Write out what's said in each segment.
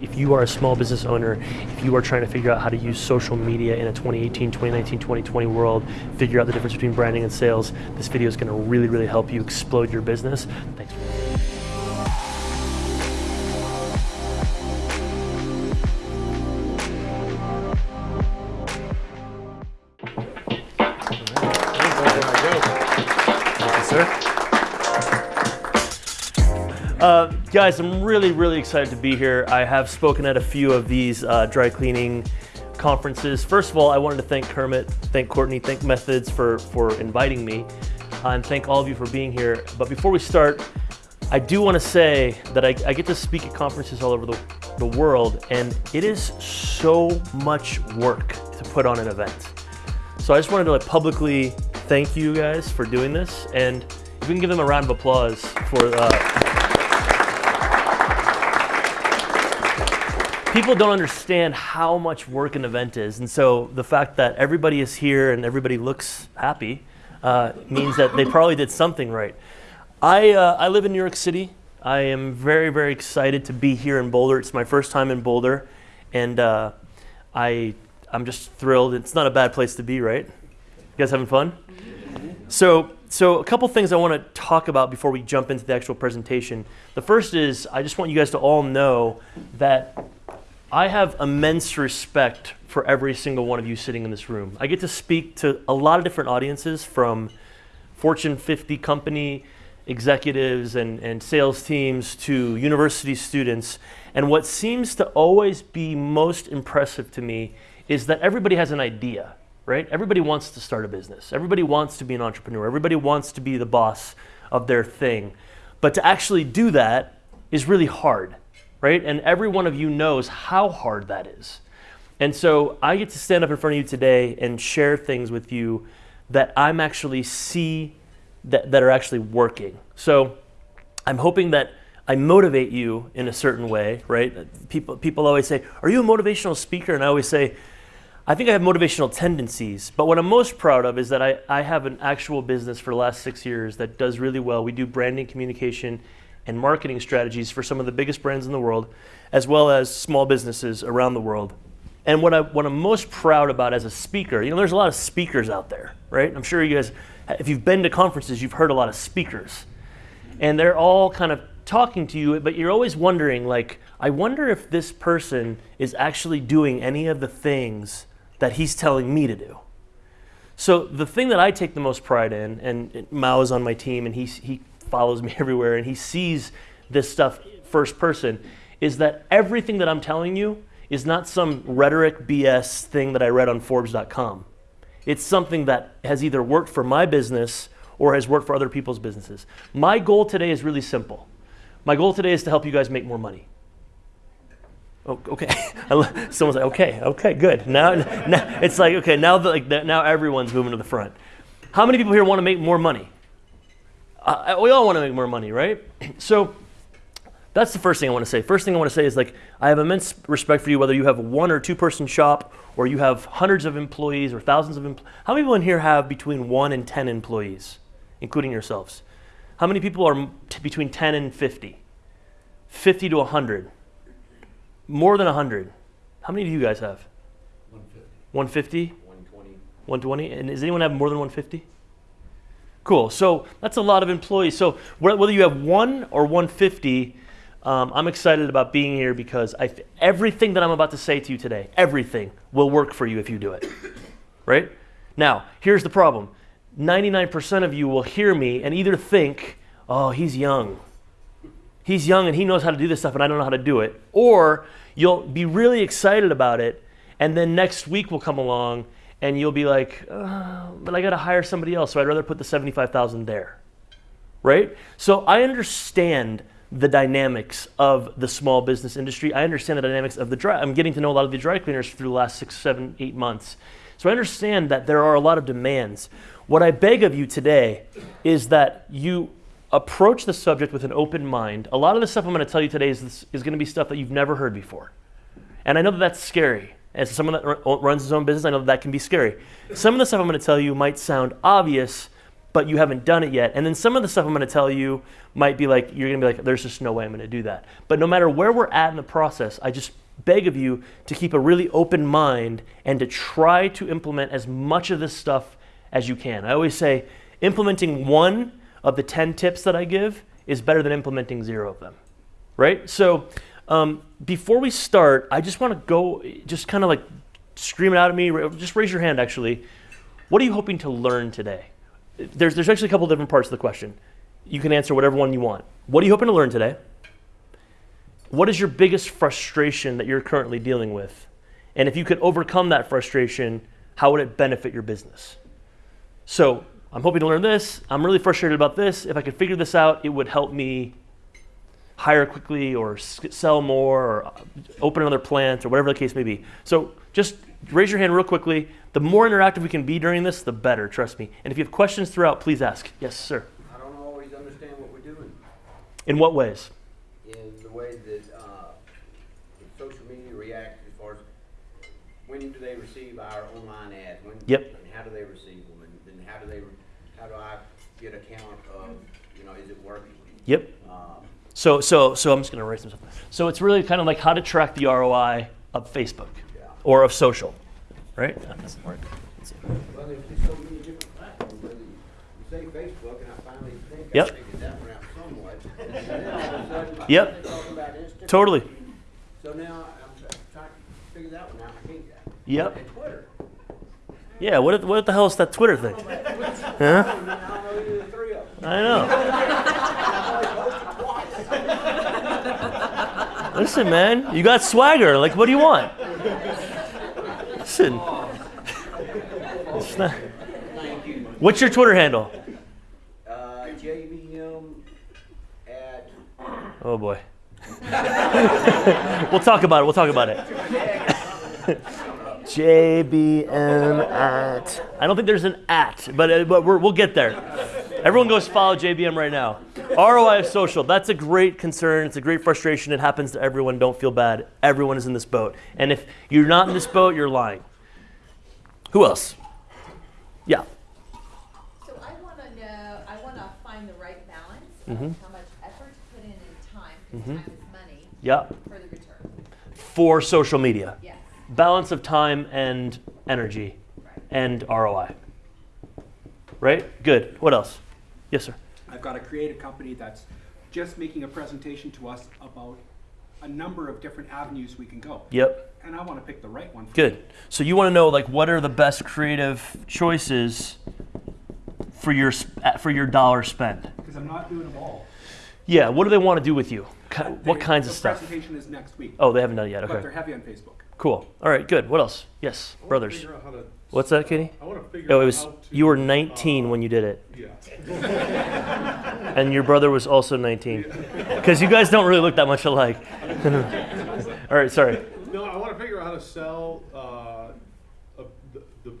If you are a small business owner, if you are trying to figure out how to use social media in a 2018, 2019, 2020 world, figure out the difference between branding and sales, this video is going to really, really help you explode your business. Thanks. Guys, I'm really, really excited to be here. I have spoken at a few of these uh, dry cleaning conferences. First of all, I wanted to thank Kermit, thank Courtney, thank Methods for, for inviting me, uh, and thank all of you for being here. But before we start, I do want to say that I, I get to speak at conferences all over the, the world, and it is so much work to put on an event. So I just wanted to like publicly thank you guys for doing this, and if we can give them a round of applause for. Uh, people don't understand how much work an event is, and so the fact that everybody is here and everybody looks happy uh, means that they probably did something right. I uh, I live in New York City. I am very very excited to be here in Boulder. It's my first time in Boulder, and uh, I I'm just thrilled. It's not a bad place to be, right? You guys having fun? So, so a couple things I want to talk about before we jump into the actual presentation. The first is I just want you guys to all know that I have immense respect for every single one of you sitting in this room. I get to speak to a lot of different audiences from Fortune 50 company executives and, and sales teams to university students. And what seems to always be most impressive to me is that everybody has an idea right? Everybody wants to start a business. Everybody wants to be an entrepreneur. Everybody wants to be the boss of their thing. But to actually do that is really hard, right? And every one of you knows how hard that is. And so I get to stand up in front of you today and share things with you that I'm actually see that, that are actually working. So I'm hoping that I motivate you in a certain way, right? People, people always say, Are you a motivational speaker? And I always say, I think I have motivational tendencies, but what I'm most proud of is that I, I have an actual business for the last six years that does really well. We do branding, communication, and marketing strategies for some of the biggest brands in the world, as well as small businesses around the world. And what, I, what I'm most proud about as a speaker, you know, there's a lot of speakers out there, right? I'm sure you guys, if you've been to conferences, you've heard a lot of speakers. And they're all kind of talking to you, but you're always wondering, like, I wonder if this person is actually doing any of the things that he's telling me to do. So the thing that I take the most pride in, and Mao is on my team and he, he follows me everywhere and he sees this stuff first person, is that everything that I'm telling you is not some rhetoric BS thing that I read on Forbes.com. It's something that has either worked for my business or has worked for other people's businesses. My goal today is really simple. My goal today is to help you guys make more money. Oh, okay. Someone's like, okay, okay, good. Now, now it's like, okay, now the, like now everyone's moving to the front. How many people here want to make more money? Uh, we all want to make more money, right? So that's the first thing I want to say. First thing I want to say is like I have immense respect for you, whether you have one or two person shop or you have hundreds of employees or thousands of employees. How many people in here have between one and 10 employees, including yourselves? How many people are between 10 and 50? 50 to 100. More than 100. How many do you guys have? 150. 150? 120. 120? And does anyone have more than 150? Cool. So that's a lot of employees. So whether you have one or 150, um, I'm excited about being here because I everything that I'm about to say to you today, everything will work for you if you do it. right? Now, here's the problem 99% of you will hear me and either think, oh, he's young. He's young and he knows how to do this stuff and I don't know how to do it. Or you'll be really excited about it, and then next week will come along and you'll be like, oh, but I got to hire somebody else, so I'd rather put the 75,000 there. Right? So I understand the dynamics of the small business industry. I understand the dynamics of the dry. I'm getting to know a lot of the dry cleaners through the last six, seven, eight months. So I understand that there are a lot of demands. What I beg of you today is that you approach the subject with an open mind. A lot of the stuff I'm going to tell you today is, is going to be stuff that you've never heard before. And I know that that's scary. As someone that runs his own business, I know that, that can be scary. Some of the stuff I'm going to tell you might sound obvious, but you haven't done it yet. And then some of the stuff I'm going to tell you might be like, you're going to be like, there's just no way I'm going to do that. But no matter where we're at in the process, I just beg of you to keep a really open mind and to try to implement as much of this stuff as you can. I always say, implementing one of the 10 tips that I give is better than implementing zero of them, right? So um, before we start, I just want to go, just kind of like scream it out at me. Just raise your hand, actually. What are you hoping to learn today? There's, there's actually a couple different parts of the question. You can answer whatever one you want. What are you hoping to learn today? What is your biggest frustration that you're currently dealing with? And if you could overcome that frustration, how would it benefit your business? So I'm hoping to learn this. I'm really frustrated about this. If I could figure this out, it would help me hire quickly or sell more or uh, open another plant or whatever the case may be. So just raise your hand real quickly. The more interactive we can be during this, the better, trust me. And if you have questions throughout, please ask. Yes, sir. I don't always understand what we're doing In what ways? in the way that uh, social media reacts as far as when do they receive our online ads? When, Yep. And how do they receive them? And then how do they, how do I get a count of, you know, is it working? Yep. So, so, so I'm just going to erase some stuff. So it's really kind of like how to track the ROI of Facebook Yeah. or of social, right? That doesn't work. Well, there's just so many different platforms, whether you you say Facebook, and I finally think I Yep. figured that one out somewhat. And then all of a sudden, Yep. talking about Instagram. Totally. So now I'm trying to figure that one out, I hate that. Yep. And Twitter. Yeah. What, what the hell is that Twitter thing? I I know either of the three of them. I know. I've only posted twice. Listen, man, you got swagger. Like, what do you want? Listen. Not- What's your Twitter handle? Uh, JVM at, Oh boy. we'll talk about it. We'll talk about it. JBM at. I don't think there's an at, but, uh, but we're, we'll get there. Everyone goes follow JBM right now. ROI of social. That's a great concern. It's a great frustration. It happens to everyone. Don't feel bad. Everyone is in this boat. And if you're not in this boat, you're lying. Who else? Yeah. So I want to know, I want to find the right balance Mm-hmm. how much effort to put in and time, because time is money, Yeah. for the return. For social media. Yes, Balance of time and energy right. and ROI. Right? Good. What else? Yes, sir. I've got to create a company that's just making a presentation to us about a number of different avenues we can go. Yep. And I want to pick the right one. Good. So you want to know like what are the best creative choices for your for your dollar spend? Because I'm not doing them all. Yeah. What do they want to do with you? Ki- What They- kinds of the stuff? presentation is next week, Oh, they haven't done it yet. Okay. But they're Okay. heavy on Facebook. Cool. All right. Good. What else? Yes, I wanna brothers. Figure out how to- What's that, Katie? I want to figure Oh, it was you were uh, 19 when you did it, Yeah. and your brother was also 19. Because you guys don't really look that much alike. All right. Sorry. No, I want to figure out how to sell uh, a, the, the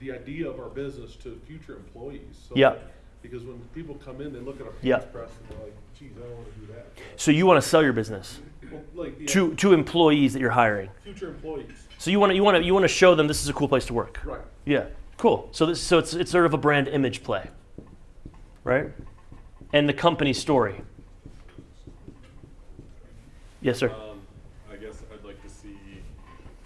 the idea of our business to future employees. So Yeah. that- Because when people come in, they look at our Yeah. press and they're like, "Geez, I don't want to do that." So you want to sell your business Well, like the to to employees that you're hiring. future employees, So you want to you want to you want to show them this is a cool place to work. right? Yeah, cool. So this so it's it's sort of a brand image play, right? And the company story. Yes, sir. Um, I guess I'd like to see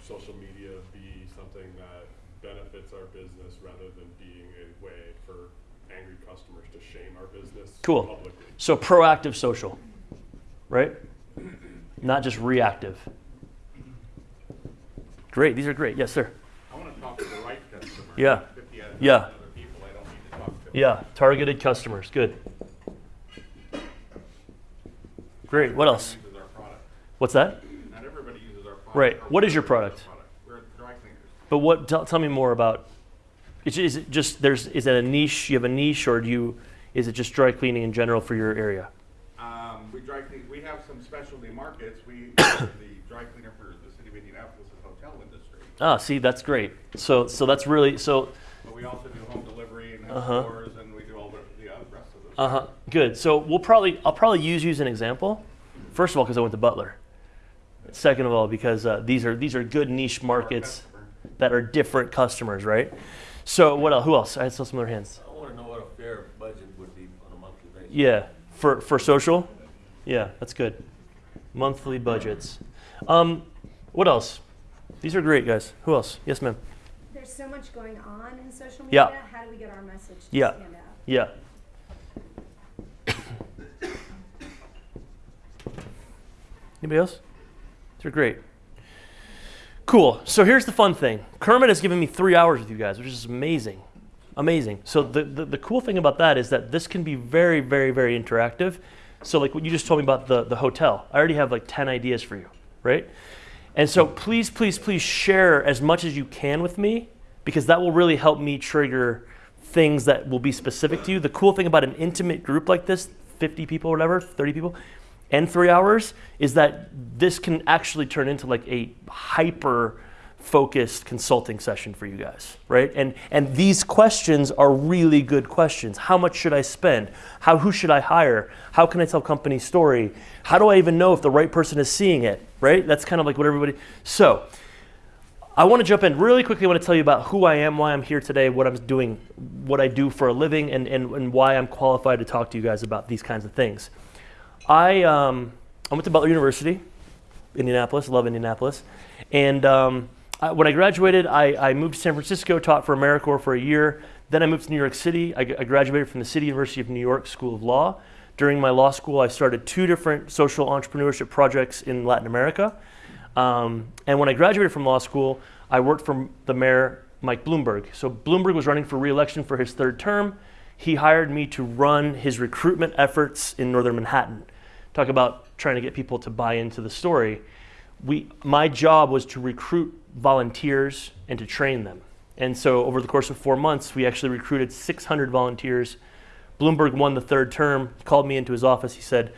social media be something that benefits our business rather than being a way for angry customers to shame our business Cool. publicly. So proactive social, right? Not just reactive. Great. These are great. Yes, sir. I want to talk to the right customer. Yeah. not 50 other Yeah. other people I don't need to talk to. Yeah, targeted customers. Good. Great. What else? Product. What's that? Not everybody uses our product. Right. What is your product? We're dry cleaners. But what? Tell, tell me more about. Is, is it just there's? Is it a niche? You have a niche, or do you? Is it just dry cleaning in general for your area? Um, we dry clean, we have some specialty markets. We, the dry cleaner for the city of Indianapolis is hotel industry. Ah, see, that's great. So, so that's really so. But we also do home delivery and Uh-huh. have stores and we do all the, the rest of the. Uh huh. Good. So we'll probably I'll probably use you as an example. First of all, because I went to Butler. Second of all, because uh, these are these are good niche markets that are different customers, right? So what else? Who else? I saw some other hands. I want to know what a fair budget would be on a monthly basis. Yeah, for, for social? Yeah, that's good. Monthly budgets. Um, what else? These are great, guys. Who else? Yes, ma'am. There's so much going on in social media. Yeah. How do we get our message to Yeah. stand out? Yeah. Anybody else? They're great. Cool. So here's the fun thing. Kermit has given me three hours with you guys, which is amazing. Amazing. So the, the, the cool thing about that is that this can be very, very, very interactive. So like what you just told me about the, the hotel, I already have like 10 ideas for you, right? And so please, please, please share as much as you can with me because that will really help me trigger things that will be specific to you. The cool thing about an intimate group like this, 50 people or whatever, 30 people, and three hours, is that this can actually turn into like a hyper focused consulting session for you guys, right? And and these questions are really good questions. How much should I spend? How who should I hire? How can I tell company story? How do I even know if the right person is seeing it, right? That's kind of like what everybody So, I want to jump in really quickly. I want to tell you about who I am, why I'm here today, what I'm doing, what I do for a living, and, and, and why I'm qualified to talk to you guys about these kinds of things. I, um, I went to Butler University, Indianapolis, love Indianapolis. And um, I, when I graduated, I, I moved to San Francisco, taught for AmeriCorps for a year. Then I moved to New York City. I graduated from the City University of New York School of Law. During my law school, I started two different social entrepreneurship projects in Latin America. Um, and when I graduated from law school, I worked for the mayor, Mike Bloomberg. So Bloomberg was running for reelection for his third term. He hired me to run his recruitment efforts in northern Manhattan. Talk about trying to get people to buy into the story. We, my job was to recruit volunteers and to train them. And so over the course of four months, we actually recruited 600 volunteers. Bloomberg won the third term, he called me into his office. He said,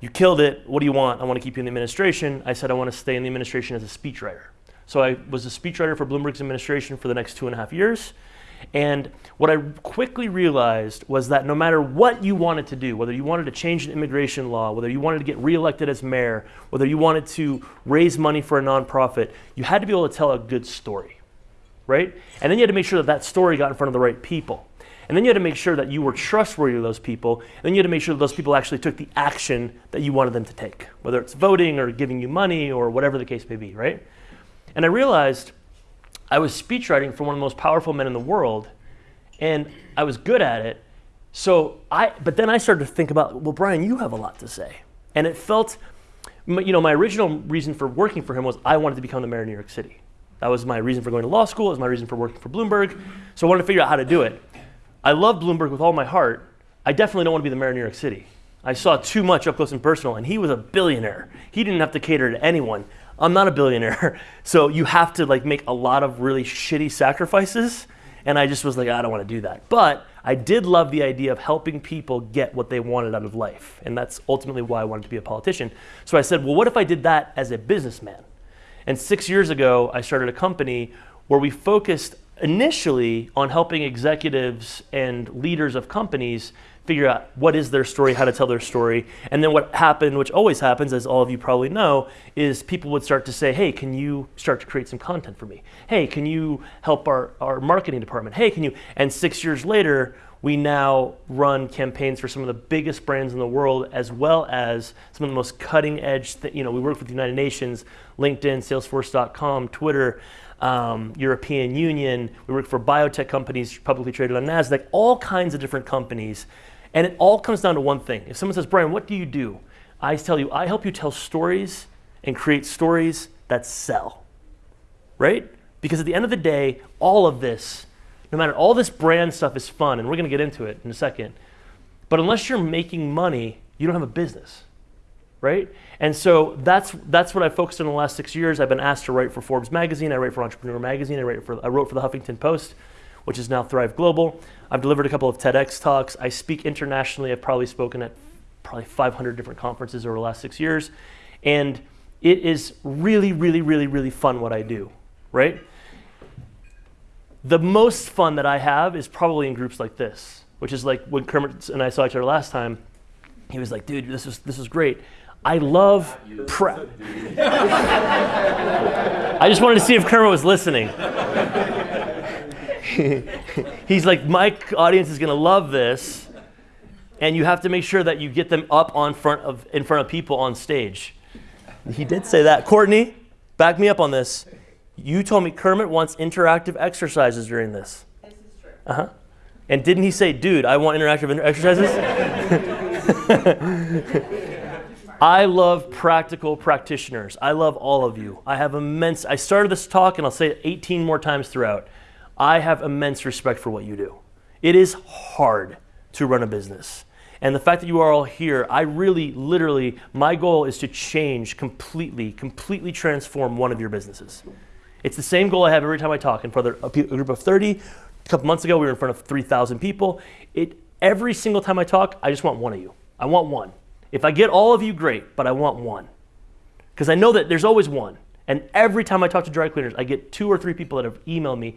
You killed it. What do you want? I want to keep you in the administration. I said, I want to stay in the administration as a speechwriter. So I was a speechwriter for Bloomberg's administration for the next two and a half years. And what I quickly realized was that no matter what you wanted to do, whether you wanted to change an immigration law, whether you wanted to get reelected as mayor, whether you wanted to raise money for a nonprofit, you had to be able to tell a good story, right? And then you had to make sure that that story got in front of the right people. And then you had to make sure that you were trustworthy to those people. And then you had to make sure that those people actually took the action that you wanted them to take, whether it's voting or giving you money or whatever the case may be, right? And I realized I was speechwriting for one of the most powerful men in the world, and I was good at it. So I, but then I started to think about, well, Brian, you have a lot to say, and it felt, you know, my original reason for working for him was I wanted to become the mayor of New York City. That was my reason for going to law school. It was my reason for working for Bloomberg. So I wanted to figure out how to do it. I love Bloomberg with all my heart. I definitely don't want to be the mayor of New York City. I saw too much up close and personal, and he was a billionaire. He didn't have to cater to anyone. I'm not a billionaire, so you have to like make a lot of really shitty sacrifices. And I just was like, I don't want to do that. But I did love the idea of helping people get what they wanted out of life, and that's ultimately why I wanted to be a politician. So I said, well, what if I did that as a businessman? And six years ago, I started a company where we focused initially on helping executives and leaders of companies figure out what is their story, how to tell their story. And then what happened, which always happens, as all of you probably know, is people would start to say, hey, can you start to create some content for me? Hey, can you help our, our marketing department? Hey, can you? And six years later, we now run campaigns for some of the biggest brands in the world, as well as some of the most cutting edge. You know, we work with the United Nations, LinkedIn, Salesforce.com, Twitter, um, European Union. We work for biotech companies publicly traded on Nasdaq, all kinds of different companies, and it all comes down to one thing. If someone says, "Brian, what do you do?" I tell you, I help you tell stories and create stories that sell right? Because at the end of the day, all of this, no matter all this brand stuff is fun, and we're going to get into it in a second. But unless you're making money, you don't have a business, right? And so that's that's what I focused on in the last six years. I've been asked to write for Forbes magazine. I write for Entrepreneur magazine. I write for I wrote for the Huffington Post, which is now Thrive Global. I've delivered a couple of TEDx talks. I speak internationally. I've probably spoken at probably 500 different conferences over the last six years, and it is really, really, really, really fun what I do, right? The most fun that I have is probably in groups like this, which is like when Kermit and I saw each other last time. He was like, "Dude, this is this is great." I love prep. I just wanted to see if Kermit was listening. He's like, my audience is gonna love this. and you have to make sure that you get them up on front of in front of people on stage. He did say that. Courtney, back me up on this. You told me Kermit wants interactive exercises during this. This is true. Uh huh. And didn't he say, dude, I want interactive inter- exercises? I love practical practitioners. I love all of you. I have immense, I started this talk and I'll say it 18 more times throughout. I have immense respect for what you do. It is hard to run a business. And the fact that you are all here, I really, literally, my goal is to change completely, completely transform one of your businesses. It's the same goal I have every time I talk in front of a group of 30. A couple months ago, we were in front of 3,000 people. It, every single time I talk, I just want one of you. I want one. If I get all of you, great, but I want one. Because I know that there's always one. And every time I talk to dry cleaners, I get two or three people that have emailed me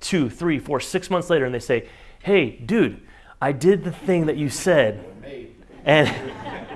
two, three, four, six months later, and they say, hey, dude, I did the thing that you said, and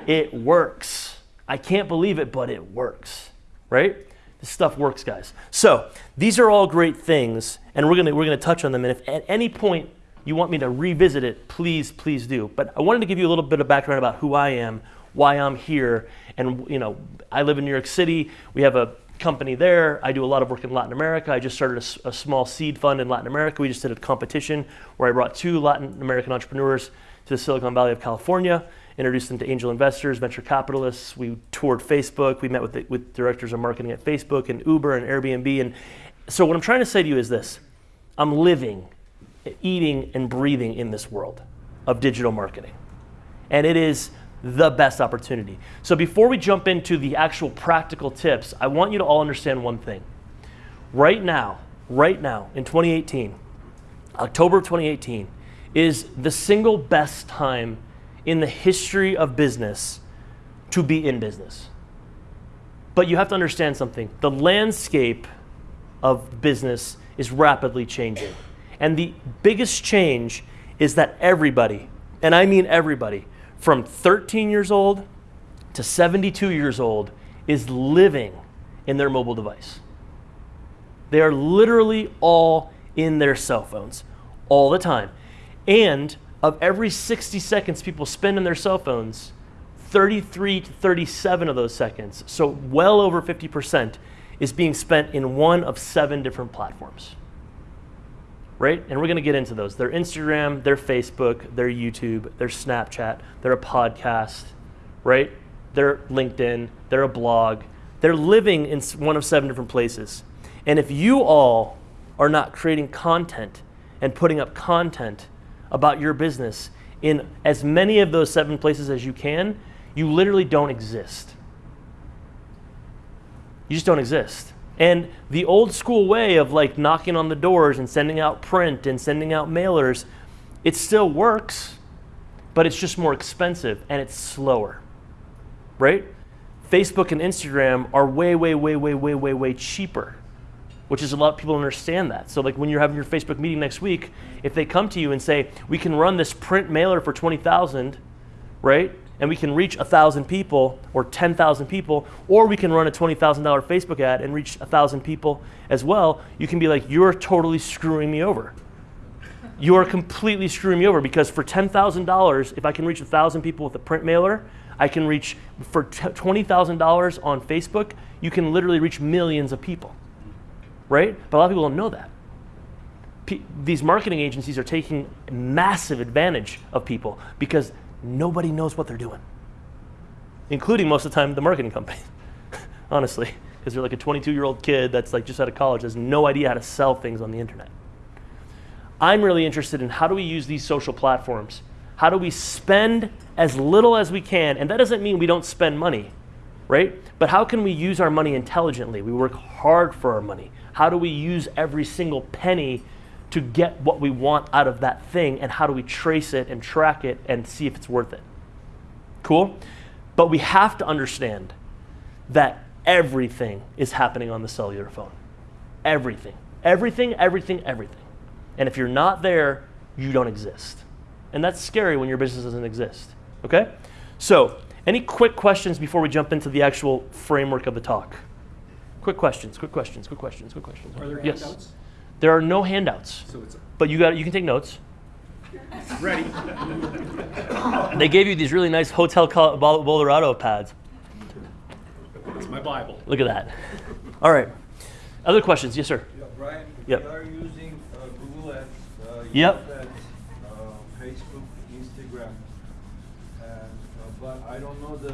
it works. I can't believe it, but it works, right? This stuff works, guys. So these are all great things, and we're gonna we're gonna touch on them. And if at any point you want me to revisit it, please, please do. But I wanted to give you a little bit of background about who I am, why I'm here, and you know, I live in New York City. We have a company there. I do a lot of work in Latin America. I just started a small seed fund in Latin America. We just did a competition where I brought two Latin American entrepreneurs to the Silicon Valley of California, introduced them to angel investors, venture capitalists. We toured Facebook. We met with, the, with directors of marketing at Facebook and Uber and Airbnb. And so, what I'm trying to say to you is this I'm living, eating, and breathing in this world of digital marketing. And it is the best opportunity. So, before we jump into the actual practical tips, I want you to all understand one thing. Right now, right now, in 2018, October of 2018, is the single best time in the history of business to be in business. But you have to understand something the landscape of business is rapidly changing. And the biggest change is that everybody, and I mean everybody, from 13 years old to 72 years old, is living in their mobile device. They are literally all in their cell phones all the time. And of every 60 seconds people spend in their cell phones, 33 to 37 of those seconds, so well over 50%, is being spent in one of seven different platforms. Right? And we're going to get into those. Their Instagram, their Facebook, their YouTube, their Snapchat, they're a podcast, right? They're LinkedIn, they're a blog. They're living in one of seven different places. And if you all are not creating content and putting up content about your business in as many of those seven places as you can, you literally don't exist. You just don't exist. And the old school way of like knocking on the doors and sending out print and sending out mailers, it still works, but it's just more expensive and it's slower. Right? Facebook and Instagram are way, way, way, way, way, way, way cheaper, which is a lot of people understand that. So like when you're having your Facebook meeting next week, if they come to you and say, we can run this print mailer for 20,000, right? And we can reach 1,000 people or 10,000 people, or we can run a $20,000 Facebook ad and reach 1,000 people as well. You can be like, you're totally screwing me over. You are completely screwing me over because for $10,000, if I can reach 1,000 people with a print mailer, I can reach, for $20,000 on Facebook, you can literally reach millions of people, right? But a lot of people don't know that. These marketing agencies are taking massive advantage of people because nobody knows what they're doing, including most of the time the marketing company, honestly, because they're like a 22 year old kid that's like just out of college, has no idea how to sell things on the internet. I'm really interested in how do we use these social platforms? How do we spend as little as we can? And that doesn't mean we don't spend money, right? But how can we use our money intelligently? We work hard for our money. How do we use every single penny to get what we want out of that thing? And how do we trace it and track it and see if it's worth it? Cool? But we have to understand that everything is happening on the cellular phone. Everything. Everything, everything, everything. And if you're not there, you don't exist. And that's scary when your business doesn't exist. Okay? So, any quick questions before we jump into the actual framework of the talk? Quick questions, quick questions, quick questions, quick questions. Are there yes. handouts? There are no handouts, So it's, but you got you can take notes. Ready? They gave you these really nice Hotel Col- Bol- Bolorado pads. It's my Bible. Look at that. All right. Other questions? Yes, sir. Yeah, Brian, Yep. we are using uh, Google Ads, uh, Yep. YouTube Ads, uh, Facebook, Instagram, and, uh, but I don't know the,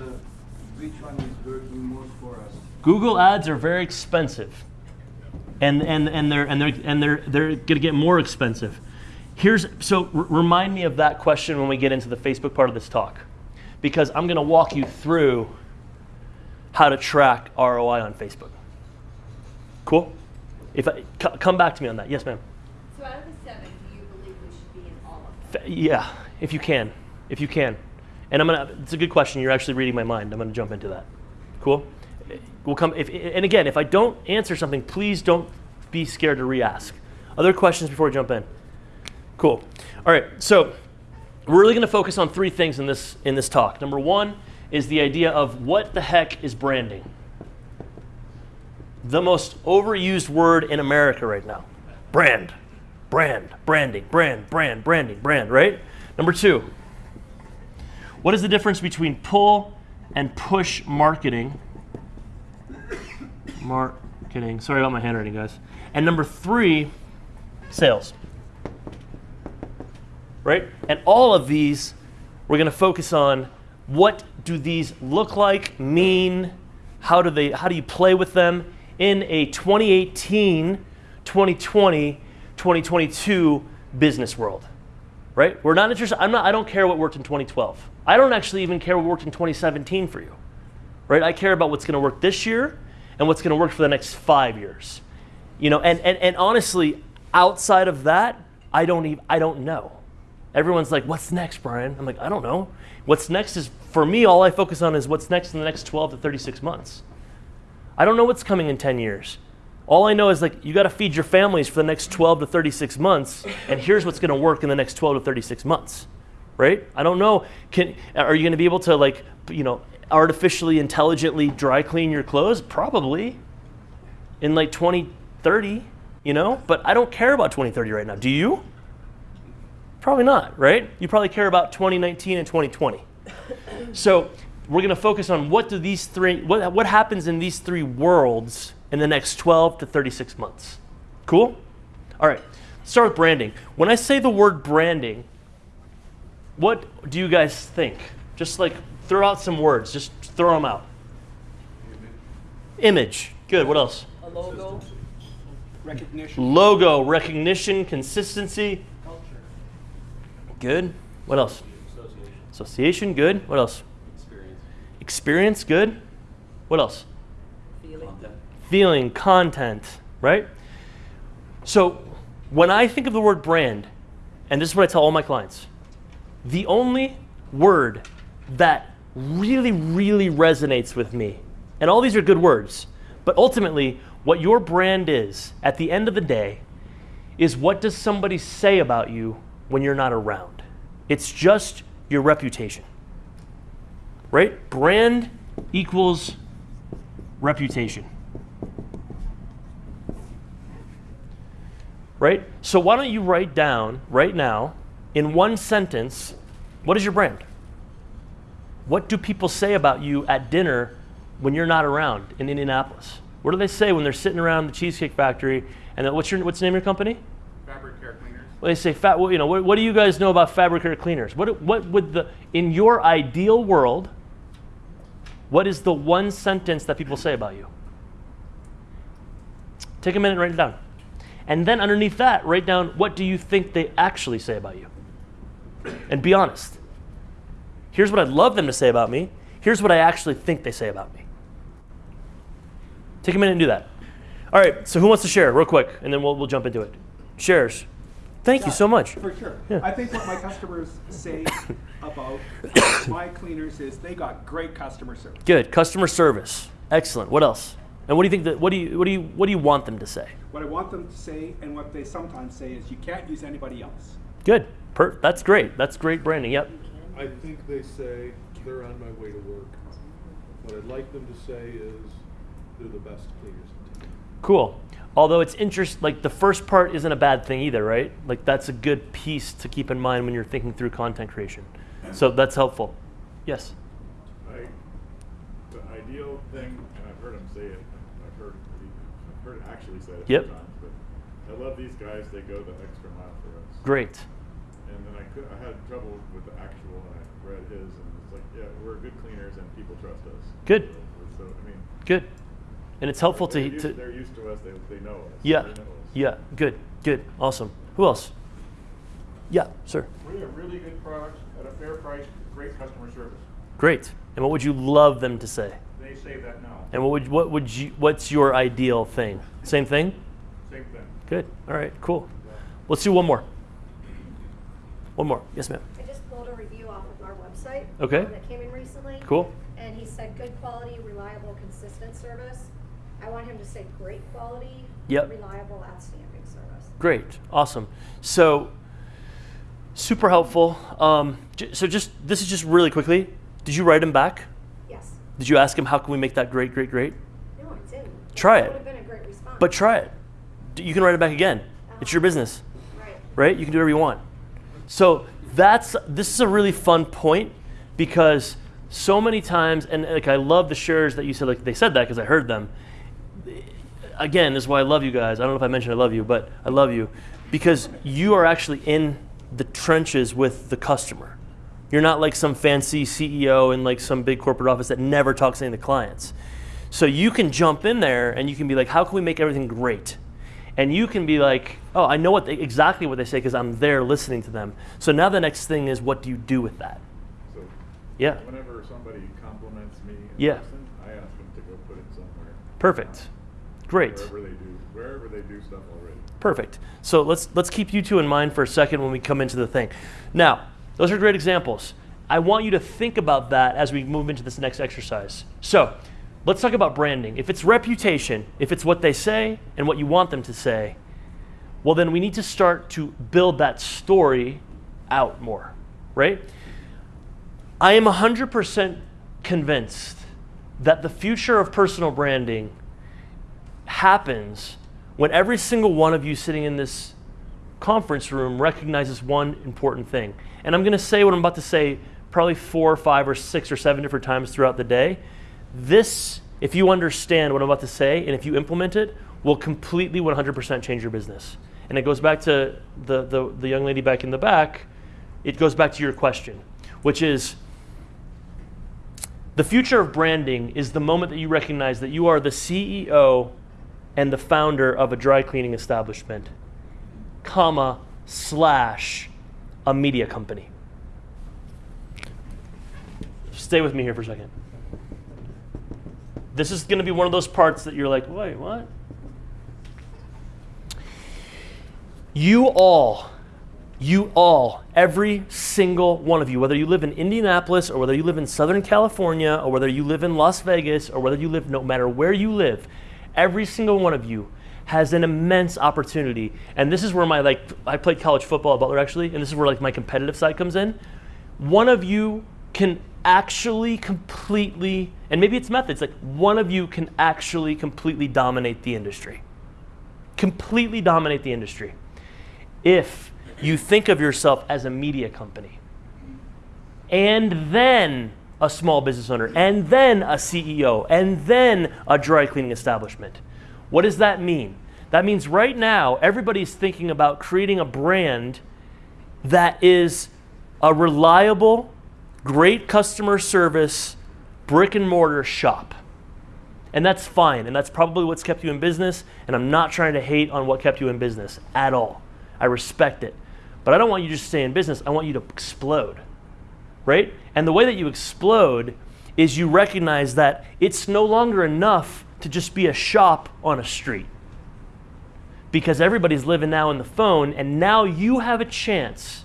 which one is working most for us. Google ads are very expensive. And, and, and they're and they're and they're they're gonna get more expensive. Here's so r- remind me of that question when we get into the Facebook part of this talk. Because I'm gonna walk you through how to track ROI on Facebook. Cool? If I c- come back to me on that. Yes, ma'am. So out of the seven, do you believe we should be in all of them? Yeah, if you can, if you can. And I'm gonna. It's a good question. You're actually reading my mind. I'm gonna jump into that. Cool. We'll come. If, and again, if I don't answer something, please don't be scared to re-ask. Other questions before we jump in. Cool. All right. So we're really gonna focus on three things in this in this talk. Number one is the idea of what the heck is branding. The most overused word in America right now. Brand brand, branding, brand, brand, branding, brand, right? Number two, what is the difference between pull and push marketing? Marketing. Sorry about my handwriting, guys. And number three, sales. Right? And all of these, we're going to focus on what do these look like, mean, how do they how do you play with them in a 2018, 2020, 2022 business world. Right? We're not interested I'm not I don't care what worked in 2012. I don't actually even care what worked in 2017 for you. Right? I care about what's going to work this year and what's going to work for the next 5 years. You know, and, and and honestly, outside of that, I don't even I don't know. Everyone's like, "What's next, Brian?" I'm like, "I don't know." What's next is for me all I focus on is what's next in the next 12 to 36 months. I don't know what's coming in 10 years. All I know is like you got to feed your families for the next 12 to 36 months, and here's what's going to work in the next 12 to 36 months, right? I don't know. Can are you going to be able to like you know artificially intelligently dry clean your clothes? Probably. In like 2030, you know. But I don't care about 2030 right now. Do you? Probably not, right? You probably care about 2019 and 2020. So we're going to focus on what do these three what, what happens in these three worlds in the next 12 to 36 months cool all right start with branding when i say the word branding what do you guys think just like throw out some words. Just throw them out. Image. Good. What else? A logo? Recognition. logo. Recognition. Consistency. Culture. good. What else? Association. Association. good. What else? Experience Experience. good. What else? Feeling. Content. Right? So when i think of the word brand and this is what i tell all my clients the only word that really really resonates with me and all these are good words but ultimately what your brand is at the end of the day is what does somebody say about you when you're not around it's just your reputation right? Brand equals reputation. Right? So why don't you write down right now in one sentence what is your brand? What do people say about you at dinner when you're not around in Indianapolis? What do they say when they're sitting around the Cheesecake Factory and what's your what's the name of your company? Fabric care cleaners. Well, they say, fat, well, you know, what, what do you guys know about fabric care cleaners? What, what would the, in your ideal world, what is the one sentence that people say about you? Take a minute and write it down. And then underneath that, write down what do you think they actually say about you? And be honest. Here's what I'd love them to say about me. Here's what I actually think they say about me. Take a minute and do that. All right, so who wants to share real quick? And then we'll, we'll jump into it. Shares. Thank you so much. For sure. Yeah. I think what my customers say about my cleaners is they got great customer service. Good. Customer service. Excellent. What else? And what do you think that what do you what do you what do you want them to say? What I want them to say and what they sometimes say is you can't use anybody else. Good. Per- that's great. That's great branding. Yep. I think they say they're on my way to work. What I'd like them to say is they're the best cleaners in town. Cool. Although it's interest, like the first part isn't a bad thing either, right? Like that's a good piece to keep in mind when you're thinking through content creation. So that's helpful. Yes. I, the ideal thing, and I've heard him say it, I've heard, I've heard it actually said it a Yep. few times, but I love these guys, they go the extra mile for us. Great. And I had trouble with the actual, and I read his, and it's like, yeah, we're good cleaners and people trust us. Good. So, so, I mean. Good. And it's helpful they're to, used, to They're used to us, they, they know us. yeah, know us. yeah. Good, good, awesome. Who else? Yeah, sir. We have really good products at a fair price, great customer service. Great. And what would you love them to say? They say that now. And what would what would you what's your ideal thing? Same thing? Same thing. Good. All right. Cool. Let's do one more. One more. Yes, ma'am. I just pulled a review off of our website. Okay. That came in recently. Cool. And he said, good quality, reliable, consistent service. I want him to say great quality. Yep. Reliable, outstanding service. Great. Awesome. So super helpful. Um, so just this is just really quickly. Did you write him back? Yes. Did you ask him how can we make that great, great, great? No, I didn't. Try That it. would have been a great response. But try it. You can write it back again. It's your business. Right. right? You can do whatever you want. So that's this is a really fun point because so many times, and like I love the shares that you said. Like they said that because I heard them. Again, this is why I love you guys. I don't know if I mentioned I love you, but I love you because you are actually in the trenches with the customer. You're not like some fancy CEO in like some big corporate office that never talks to any of the clients. So you can jump in there and you can be like, how can we make everything great? And you can be like, oh, I know what they, exactly what they say because I'm there listening to them. So now the next thing is, what do you do with that? So, Yeah, whenever somebody compliments me in Yeah. person, I ask them to go put it somewhere. perfect, great, Wherever they do, wherever they do stuff already. perfect. So let's let's keep you two in mind for a second when we come into the thing. Now, those are great examples. I want you to think about that as we move into this next exercise. So, let's talk about branding. If it's reputation, if it's what they say and what you want them to say, well, then we need to start to build that story out more, right? I am 100% convinced that the future of personal branding happens when every single one of you sitting in this conference room recognizes one important thing. And I'm going to say what I'm about to say probably four or five or six or seven different times throughout the day. This, if you understand what I'm about to say and if you implement it, will completely 100% change your business. And it goes back to the, the, the young lady back in the back. It goes back to your question, which is the future of branding is the moment that you recognize that you are the CEO and the founder of a dry cleaning establishment, comma, slash, a media company. Stay with me here for a second. This is going to be one of those parts that you're like, wait, what? You all, you all, every single one of you, whether you live in Indianapolis or whether you live in Southern California or whether you live in Las Vegas or whether you live no matter where you live, every single one of you has an immense opportunity. And this is where my like I played college football at Butler actually, and this is where like my competitive side comes in. One of you can actually completely and maybe it's methods like one of you can actually completely dominate the industry. Completely dominate the industry if you think of yourself as a media company and then a small business owner and then a CEO and then a dry cleaning establishment. What does that mean? That means right now everybody's thinking about creating a brand that is a reliable, great customer service, brick and mortar shop. And that's fine. And that's probably what's kept you in business. And I'm not trying to hate on what kept you in business at all. I respect it. But I don't want you to just stay in business. I want you to explode. Right? And the way that you explode is you recognize that it's no longer enough to just be a shop on a street. Because everybody's living now in the phone, and now you have a chance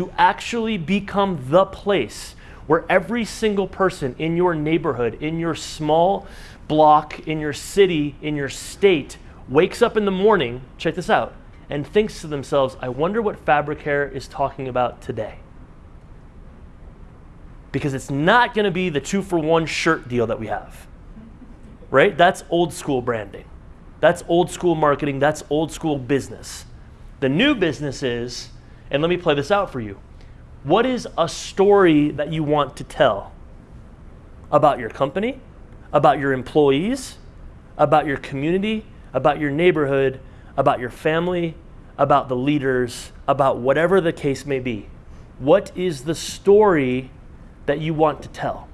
to actually become the place where every single person in your neighborhood, in your small block, in your city, in your state, wakes up in the morning, check this out, and thinks to themselves, I wonder what Fabric Care is talking about today. Because it's not going to be the two for one shirt deal that we have. Right? That's old school branding. That's old school marketing, that's old school business. The new business is, and let me play this out for you. What is a story that you want to tell about your company, about your employees, about your community, about your neighborhood, about your family, about the leaders, about whatever the case may be? What is the story that you want to tell?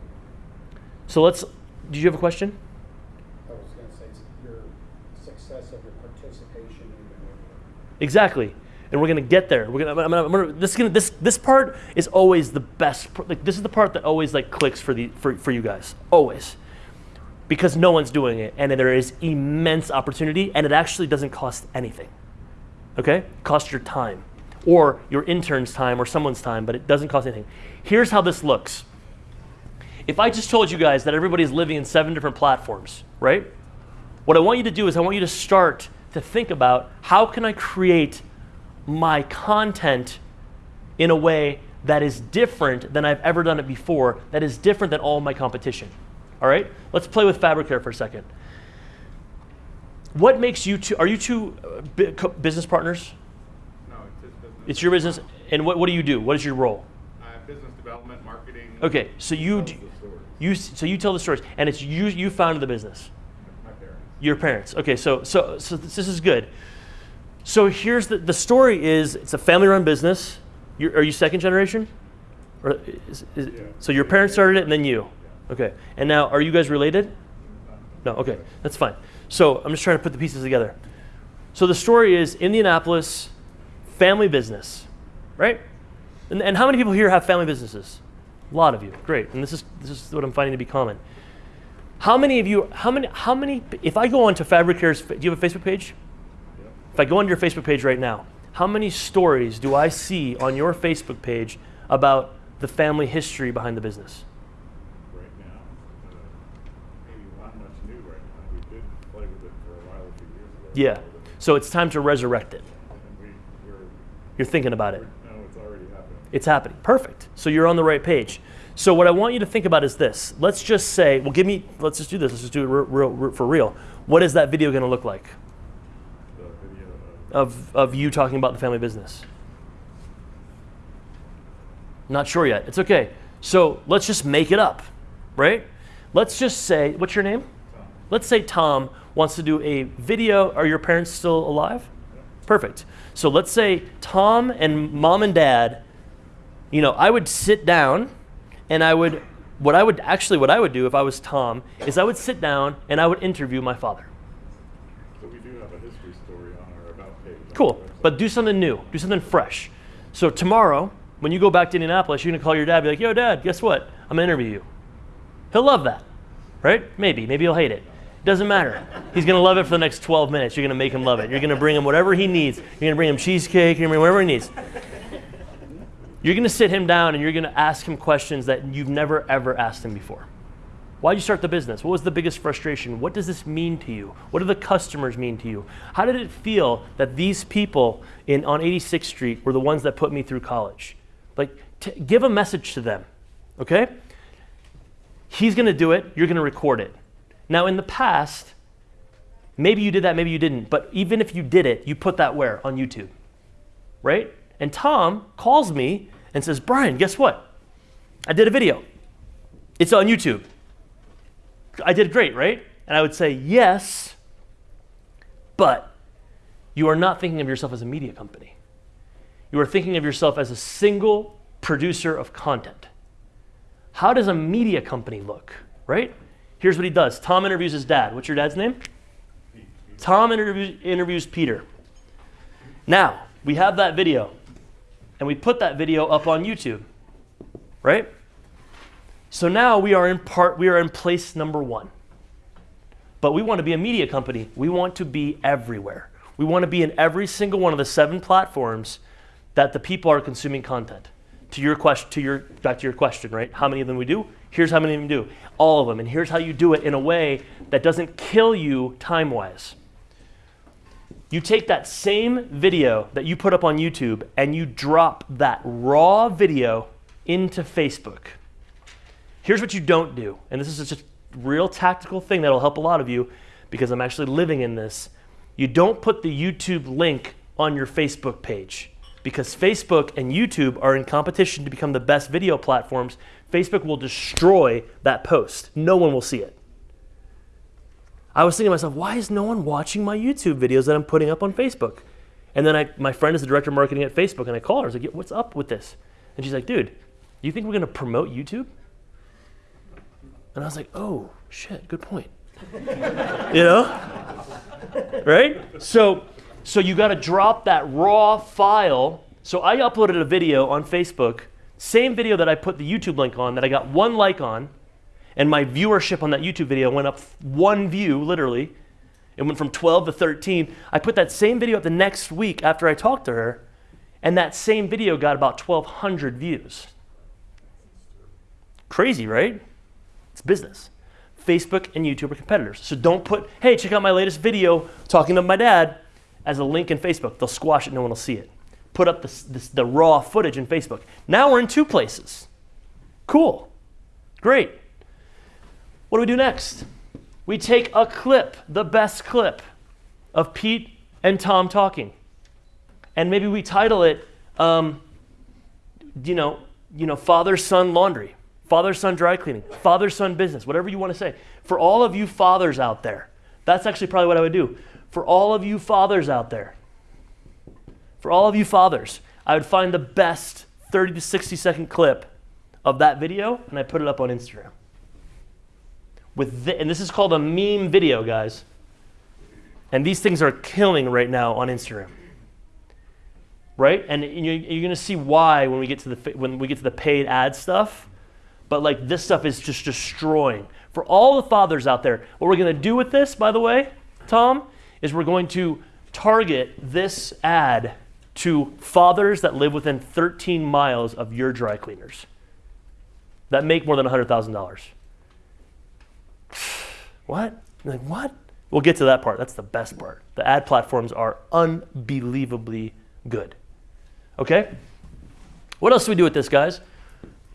So let's, did you have a question? I was gonna say, your success of your participation in the. Exactly. And we're gonna get there. We're gonna, I'm gonna, I'm gonna, this, is gonna, this, this part is always the best. Like this is the part that always like clicks for the for, for you guys. Always, because no one's doing it, and there is immense opportunity, and it actually doesn't cost anything. Okay, cost your time, or your intern's time, or someone's time, but it doesn't cost anything. Here's how this looks. If I just told you guys that everybody's living in seven different platforms, right? What I want you to do is I want you to start to think about how can I create my content in a way that is different than I've ever done it before, that is different than all my competition. All right? Let's play with fabric here for a second. What makes you two, are you two uh, business partners? No, it's his business. It's your business, and what, what do you do? What is your role? Uh, business development, marketing. Okay, so you, tells d- the stories. you, so you tell the stories, and it's you, you founded the business. My parents. Your parents. Okay, so so so this is good. So here's the the story is it's a family run business. You're, are you second generation? Or is, is, Yeah. So your parents started it and then you. Okay. And now are you guys related? No. Okay. That's fine. So I'm just trying to put the pieces together. So the story is Indianapolis family business, right? And, and how many people here have family businesses? A lot of you. Great. And this is this is what I'm finding to be common. How many of you, how many, how many, if I go onto Fabric Care's, do you have a Facebook page? If I go onto your Facebook page right now, how many stories do I see on your Facebook page about the family history behind the business? right now. Uh, maybe not much new right now. We did play with it for a while a few years ago. Yeah. So it's time to resurrect it. We, You're thinking about it. no, it's already happening. It's happening. Perfect. So you're on the right page. So what I want you to think about is this. Let's just say, well, give me, let's just do this. Let's just do it real, real, for real. What is that video going to look like of, of, you talking about the family business? Not sure yet. It's okay. So let's just make it up, right? Let's just say, what's your name? Tom. Let's say Tom wants to do a video. Are your parents still alive? Perfect. So let's say Tom and mom and dad, you know, I would sit down and I would, what I would actually, what I would do if I was Tom is I would sit down and I would interview my father. So we do have a history story on our about page. on Cool. But do something new, do something fresh. So tomorrow, when you go back to Indianapolis, you're to call your dad be like, yo, dad, guess what? I'm to interview you. He'll love that, right? Maybe. Maybe he'll hate it. Doesn't matter. He's to love it for the next 12 minutes. You're to make him love it. You're to bring him whatever he needs. You're to bring him cheesecake. You're to bring whatever he needs. You're to sit him down and you're to ask him questions that you've never, ever asked him before. Why did you start the business? What was the biggest frustration? What does this mean to you? What do the customers mean to you? How did it feel that these people in, on 86th Street were the ones that put me through college? Like, give a message to them, okay? He's going to do it, you're going to record it. Now, in the past, maybe you did that, maybe you didn't, but even if you did it, you put that where? On YouTube, right? And Tom calls me and says, Brian, guess what? I did a video. It's on YouTube. I did great, right? And I would say, yes, but you are not thinking of yourself as a media company. You are thinking of yourself as a single producer of content. How does a media company look, right? Here's what he does Tom interviews his dad. What's your dad's name? Tom interviews, interviews Peter. Now, we have that video, and we put that video up on YouTube, right? So now we are in part we are in place number 1. But we want to be a media company. We want to be everywhere. We want to be in every single one of the seven platforms that the people are consuming content. To your question to your back to your question, right? How many of them we do? Here's how many of them do. All of them. And here's how you do it in a way that doesn't kill you time-wise. You take that same video that you put up on YouTube and you drop that raw video into Facebook. Here's what you don't do, and this is just a real tactical thing that'll help a lot of you because I'm actually living in this. you don't put the YouTube link on your Facebook page because Facebook and YouTube are in competition to become the best video platforms. Facebook will destroy that post. No one will see it. I was thinking to myself, why is no one watching my YouTube videos that I'm putting up on Facebook? And then I, my friend is the director of marketing at Facebook, and I call her. I was like, what's up with this? And she's like, dude, you think we're going to promote YouTube? And I was like, oh, shit, good point. you know? right? So, so you got to drop that raw file. So I uploaded a video on Facebook, same video that I put the YouTube link on, that I got one like on, and my viewership on that YouTube video went up one view, literally. It went from 12 to 13. I put that same video up the next week after I talked to her, and that same video got about 1,200 views. Crazy, right? Business. Facebook and YouTube are competitors. So don't put, hey, check out my latest video talking to my dad as a link in Facebook. They'll squash it, no one will see it. Put up this, this, the raw footage in Facebook. Now we're in two places. Cool. Great. What do we do next? We take a clip, the best clip of Pete and Tom talking. And maybe we title it, um, you know, you know, father son laundry, father son dry cleaning, father son business, whatever you want to say. For all of you fathers out there, that's actually probably what I would do. For all of you fathers out there, for all of you fathers, I would find the best 30 to 60 second clip of that video and I put it up on Instagram. With thi- and this is called a meme video, guys. And these things are killing right now on Instagram. Right? And you- you're going to see why when we get to the when we get to the paid ad stuff. But like this stuff is just destroying. For all the fathers out there, what we're going to do with this, by the way, Tom, is we're going to target this ad to fathers that live within 13 miles of your dry cleaners that make more than $100,000. What? Like, what? We'll get to that part. That's the best part. The ad platforms are unbelievably good. Okay? What else do we do with this, guys?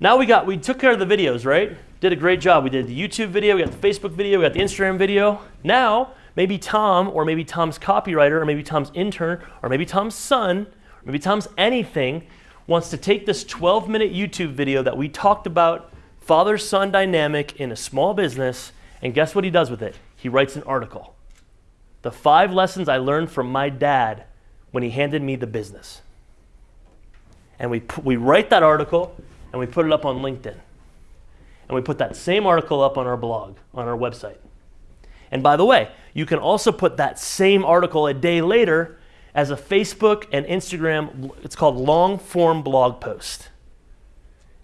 Now we got, we took care of the videos, right? Did a great job. We did the YouTube video, we got the Facebook video, we got the Instagram video. Now, maybe Tom, or maybe Tom's copywriter, or maybe Tom's intern, or maybe Tom's son, or maybe Tom's anything, wants to take this 12 minute YouTube video that we talked about father son dynamic in a small business, and guess what he does with it? He writes an article. The five lessons I learned from my dad when he handed me the business. And we, we write that article and we put it up on LinkedIn. And we put that same article up on our blog, on our website. And by the way, you can also put that same article a day later as a Facebook and Instagram, it's called long form blog post.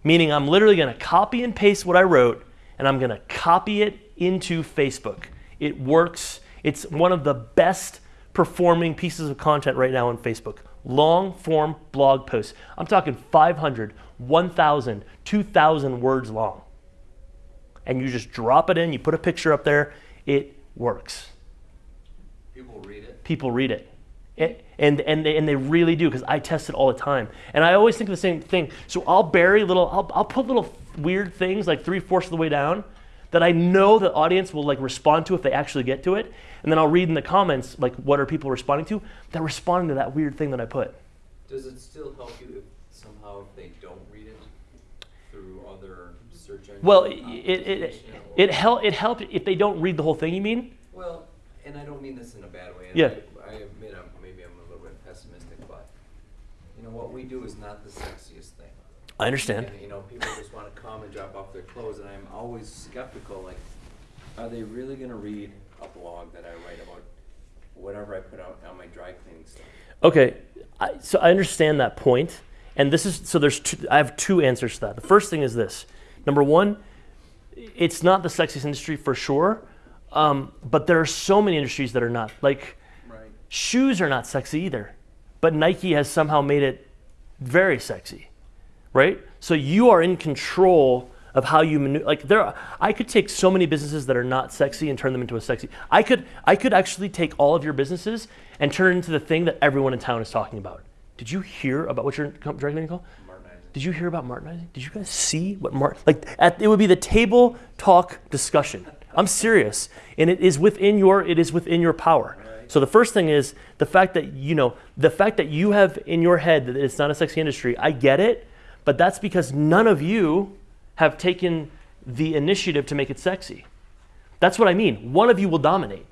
Meaning, I'm literally going to copy and paste what I wrote and I'm going to copy it into Facebook. It works. It's one of the best performing pieces of content right now on Facebook. Long form blog posts. I'm talking 500, 1,000, 2,000 words long. And you just drop it in, you put a picture up there, it works. People read it. People read it. It- and, and, they, and they really do because I test it all the time. And I always think of the same thing. So I'll bury little, I'll, I'll put little weird things like three fourths of the way down that I know the audience will like respond to if they actually get to it. And then I'll read in the comments like what are people responding to? They're responding to that weird thing that I put. Does it still help you if somehow if they don't read it through other search engines? Well, it, it, it, it, hel- it helped if they don't read the whole thing, you mean? Well, and I don't mean this in a bad way. and Yeah. I, I admit I'm, maybe I'm a little bit pessimistic, but you know what we do is not the sexiest thing. I understand. And, you know, people just want to come and drop off their clothes, and I'm always skeptical. Like, are they really going to read a blog that I write about whatever I put out on my dry cleaning stuff? Okay, I, so I understand that point, and this is so. There's two, I have two answers to that. The first thing is this: number one, it's not the sexiest industry for sure, um, but there are so many industries that are not. Like Right. shoes are not sexy either, but Nike has somehow made it very sexy, right? So you are in control of how you maneuver. Like there, are, I could take so many businesses that are not sexy and turn them into a sexy. I could, I could actually take all of your businesses and turn it into the thing that everyone in town is talking about. Did you hear about what your cleaning called? Did you hear about Martinizing? Did you guys see what Martin, like? At, it would be the table talk discussion. I'm serious, and it is within your it is within your power. So the first thing is the fact that you know the fact that you have in your head that it's not a sexy industry. I get it, but that's because none of you have taken the initiative to make it sexy. That's what I mean. One of you will dominate.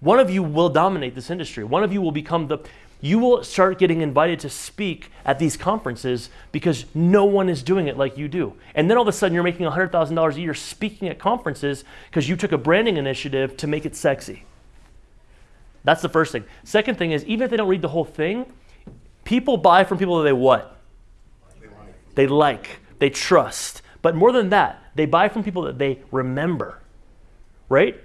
One of you will dominate this industry. One of you will become the you will start getting invited to speak at these conferences because no one is doing it like you do. And then all of a sudden you're making $100,000 a year speaking at conferences because you took a branding initiative to make it sexy. That's the first thing. Second thing is even if they don't read the whole thing, people buy from people that they what? They like, they trust. But more than that, they buy from people that they remember. Right?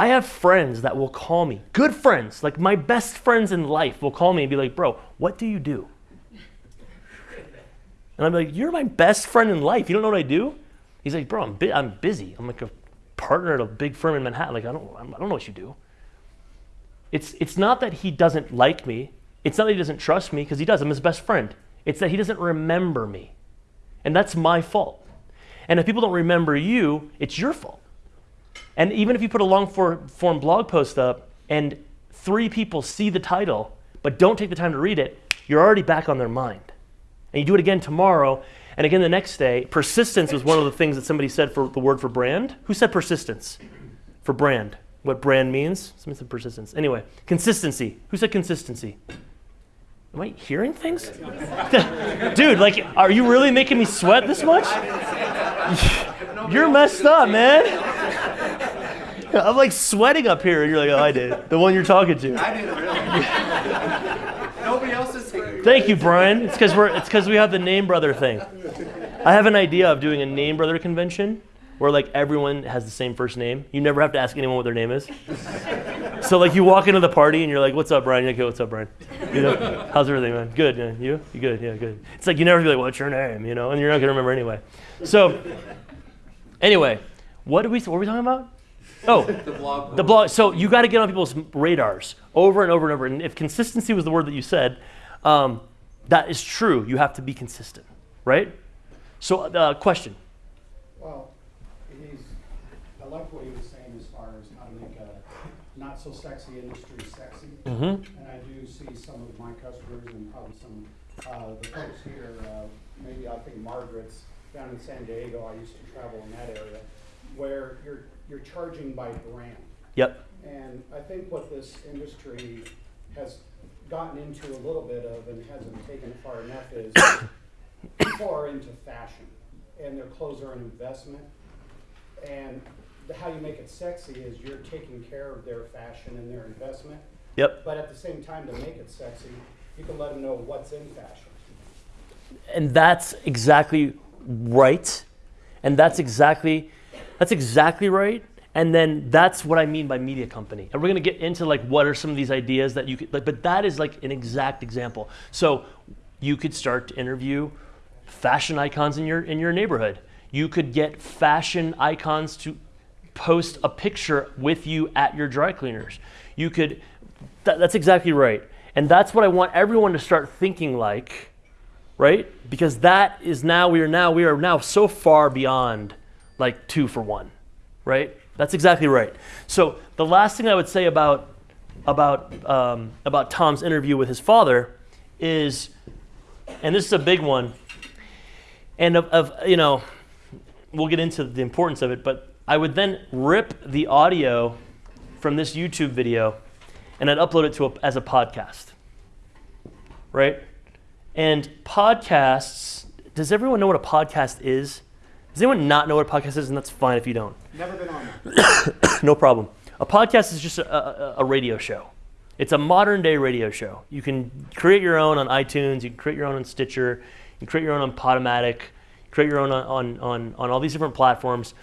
I have friends that will call me, good friends, like my best friends in life will call me and be like, bro, what do you do? And I'm like, you're my best friend in life. You don't know what I do? He's like, bro, I'm, bu- I'm busy. I'm like a partner at a big firm in Manhattan. Like, I don't, I don't know what you do. It's, it's not that he doesn't like me. It's not that he doesn't trust me, because he does. I'm his best friend. It's that he doesn't remember me. And that's my fault. And if people don't remember you, it's your fault. And even if you put a long form blog post up and three people see the title but don't take the time to read it, you're already back on their mind. And you do it again tomorrow and again the next day. Persistence was one of the things that somebody said for the word for brand. Who said persistence? For brand. What brand means? Somebody said persistence. Anyway, consistency. Who said consistency? Am I hearing things? Dude, like, are you really making me sweat this much? You're messed up, man. I'm like sweating up here, and you're like, oh, I did. The one you're talking to. I didn't really. Nobody else is saying. Thank you, Brian. It's because we're it's because we have the name brother thing. I have an idea of doing a name brother convention where like everyone has the same first name. You never have to ask anyone what their name is. so like you walk into the party and you're like, "What's up, Brian?" You're like, "Okay, what's up, Brian? You know, how's everything, man? Good, man. You? You good? Yeah, good." It's like you never be like, "What's your name?" You know, and you're not gonna remember anyway. So anyway, what did we what were we talking about? Oh, The blog. the blog. So you got to get on people's radars over and over and over. And if consistency was the word that you said, um, that is true. You have to be consistent, right? So, uh, question. Well, he's, I like what he was saying as far as how to make a not so sexy industry sexy. Mhm. And I do see some of my customers and probably some, uh, the folks here, uh, maybe I think Margaret's down in San Diego, I used to travel in that area, where you're, you're charging by brand. Yep. And I think what this industry has gotten into a little bit of and hasn't taken it far enough is people are into fashion and their clothes are an investment. And the, how you make it sexy is you're taking care of their fashion and their investment. Yep. But at the same time, to make it sexy, you can let them know what's in fashion. And that's exactly right. And that's exactly that's exactly right. And then that's what I mean by media company. And we're gonna get into like what are some of these ideas that you could like, but that is like an exact example. So you could start to interview fashion icons in your in your neighborhood. You could get fashion icons to post a picture with you at your dry cleaners. You could that, that's exactly right. And that's what I want everyone to start thinking like right? Because that is now we are now we are now so far beyond like two for one, right? That's exactly right. So the last thing I would say about about um, about Tom's interview with his father is, and this is a big one, and of, of you know, we'll get into the importance of it, but I would then rip the audio from this YouTube video, and I'd upload it to a, as a podcast, right? And podcasts, does everyone know what a podcast is? Does anyone not know what a podcast is? And that's fine if you don't. Never been on no problem. A podcast is just a, a, a radio show. It's a modern day radio show. You can create your own on iTunes, you can create your own on Stitcher, you can create your own on Podomatic, create your own on, on, on, on all these different platforms.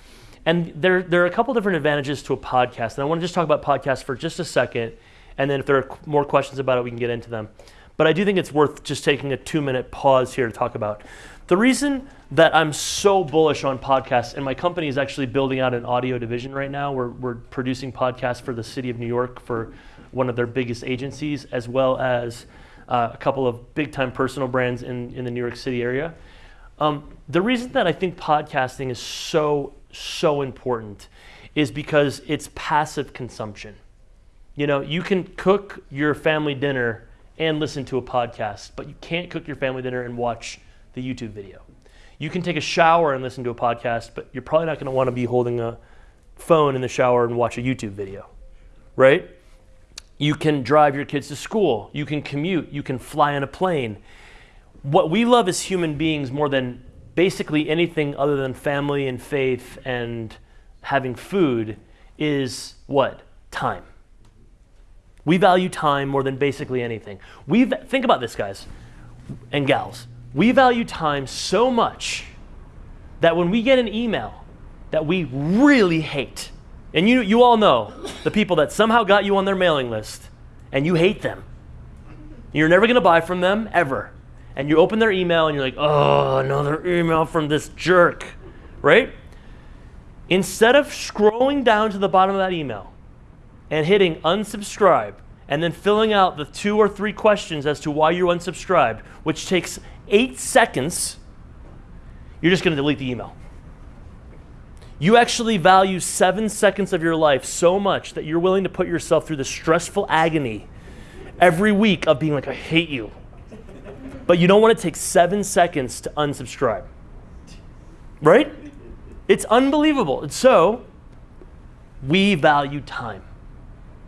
And there, there are a couple different advantages to a podcast. And I want to just talk about podcasts for just a second. And then if there are more questions about it, we can get into them. But I do think it's worth just taking a two minute pause here to talk about. The reason that I'm so bullish on podcasts, and my company is actually building out an audio division right now. We're, we're producing podcasts for the city of New York for one of their biggest agencies, as well as uh, a couple of big time personal brands in, in the New York City area. Um, the reason that I think podcasting is so, so important is because it's passive consumption. You know, you can cook your family dinner and listen to a podcast, but you can't cook your family dinner and watch the YouTube video. You can take a shower and listen to a podcast, but you're probably not going to want to be holding a phone in the shower and watch a YouTube video, right? You can drive your kids to school. You can commute. You can fly on a plane. What we love as human beings more than basically anything other than family and faith and having food is what? Time. We value time more than basically anything. We think about this, guys and gals. We value time so much that when we get an email that we really hate, and you, you all know the people that somehow got you on their mailing list and you hate them. You're never going to buy from them ever. And you open their email and you're like, oh, another email from this jerk, right? Instead of scrolling down to the bottom of that email and hitting unsubscribe and then filling out the two or three questions as to why you're unsubscribed, which takes eight seconds, you're just going to delete the email. You actually value seven seconds of your life so much that you're willing to put yourself through the stressful agony every week of being like, I hate you. But you don't want to take seven seconds to unsubscribe. Right? It's unbelievable. And so, we value time.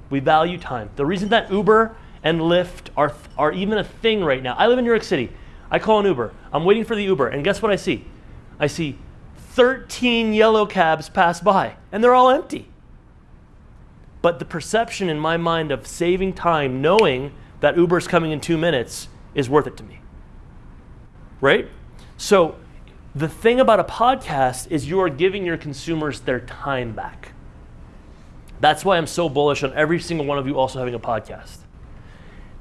We value time. The reason that Uber and Lyft are, are even a thing right now, I live in New York City. I call an Uber. I'm waiting for the Uber. And guess what I see? I see 13 yellow cabs pass by, and they're all empty. But the perception in my mind of saving time, knowing that Uber's coming in two minutes, is worth it to me. Right? So, the thing about a podcast is you are giving your consumers their time back. That's why I'm so bullish on every single one of you also having a podcast.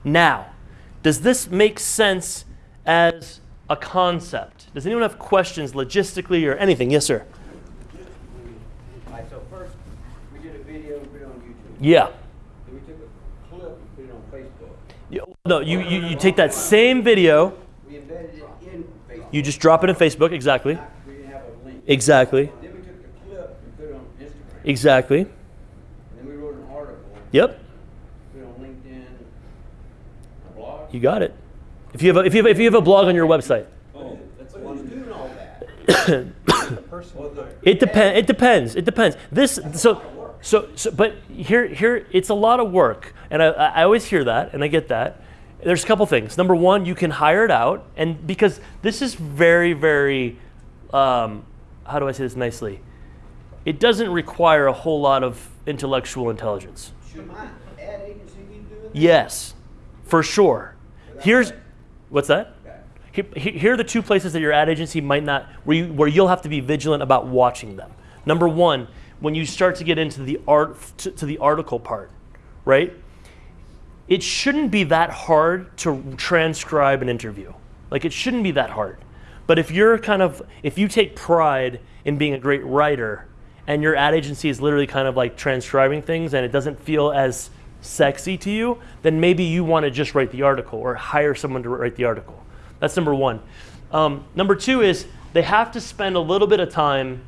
Now, does this make sense as a concept? Does anyone have questions logistically or anything? Yes, sir. Right, so first, we did a video, we put it on YouTube. Yeah. Then we took a clip and put it on Facebook. You- No, you, you, you take that same video, We embedded it in Facebook. you just drop it in Facebook, exactly. We didn't have a link. Exactly. Then we took the clip and put it on Instagram. Exactly. And then we wrote an article, Yep. put it on LinkedIn, a blog. You got it. If you have a, if you have, if you have a blog on your website, Oh, that's the one doing all that. It depends. It depends. It depends. This so so so. But here here it's a lot of work, and I I always hear that, and I get that. There's a couple things. Number one, you can hire it out, and because this is very very, um, how do I say this nicely? It doesn't require a whole lot of intellectual intelligence. Should my ad agency be doing that? Yes, for sure. Here's what's that? Here, are the two places that your ad agency might not, where, you, where you'll have to be vigilant about watching them. Number one, when you start to get into the art to, to the article part, right? It shouldn't be that hard to transcribe an interview. Like it shouldn't be that hard. But if you're kind of, if you take pride in being a great writer, and your ad agency is literally kind of like transcribing things, and it doesn't feel as sexy to you, then maybe you want to just write the article or hire someone to write the article. That's number one. Um, number two is they have to spend a little bit of time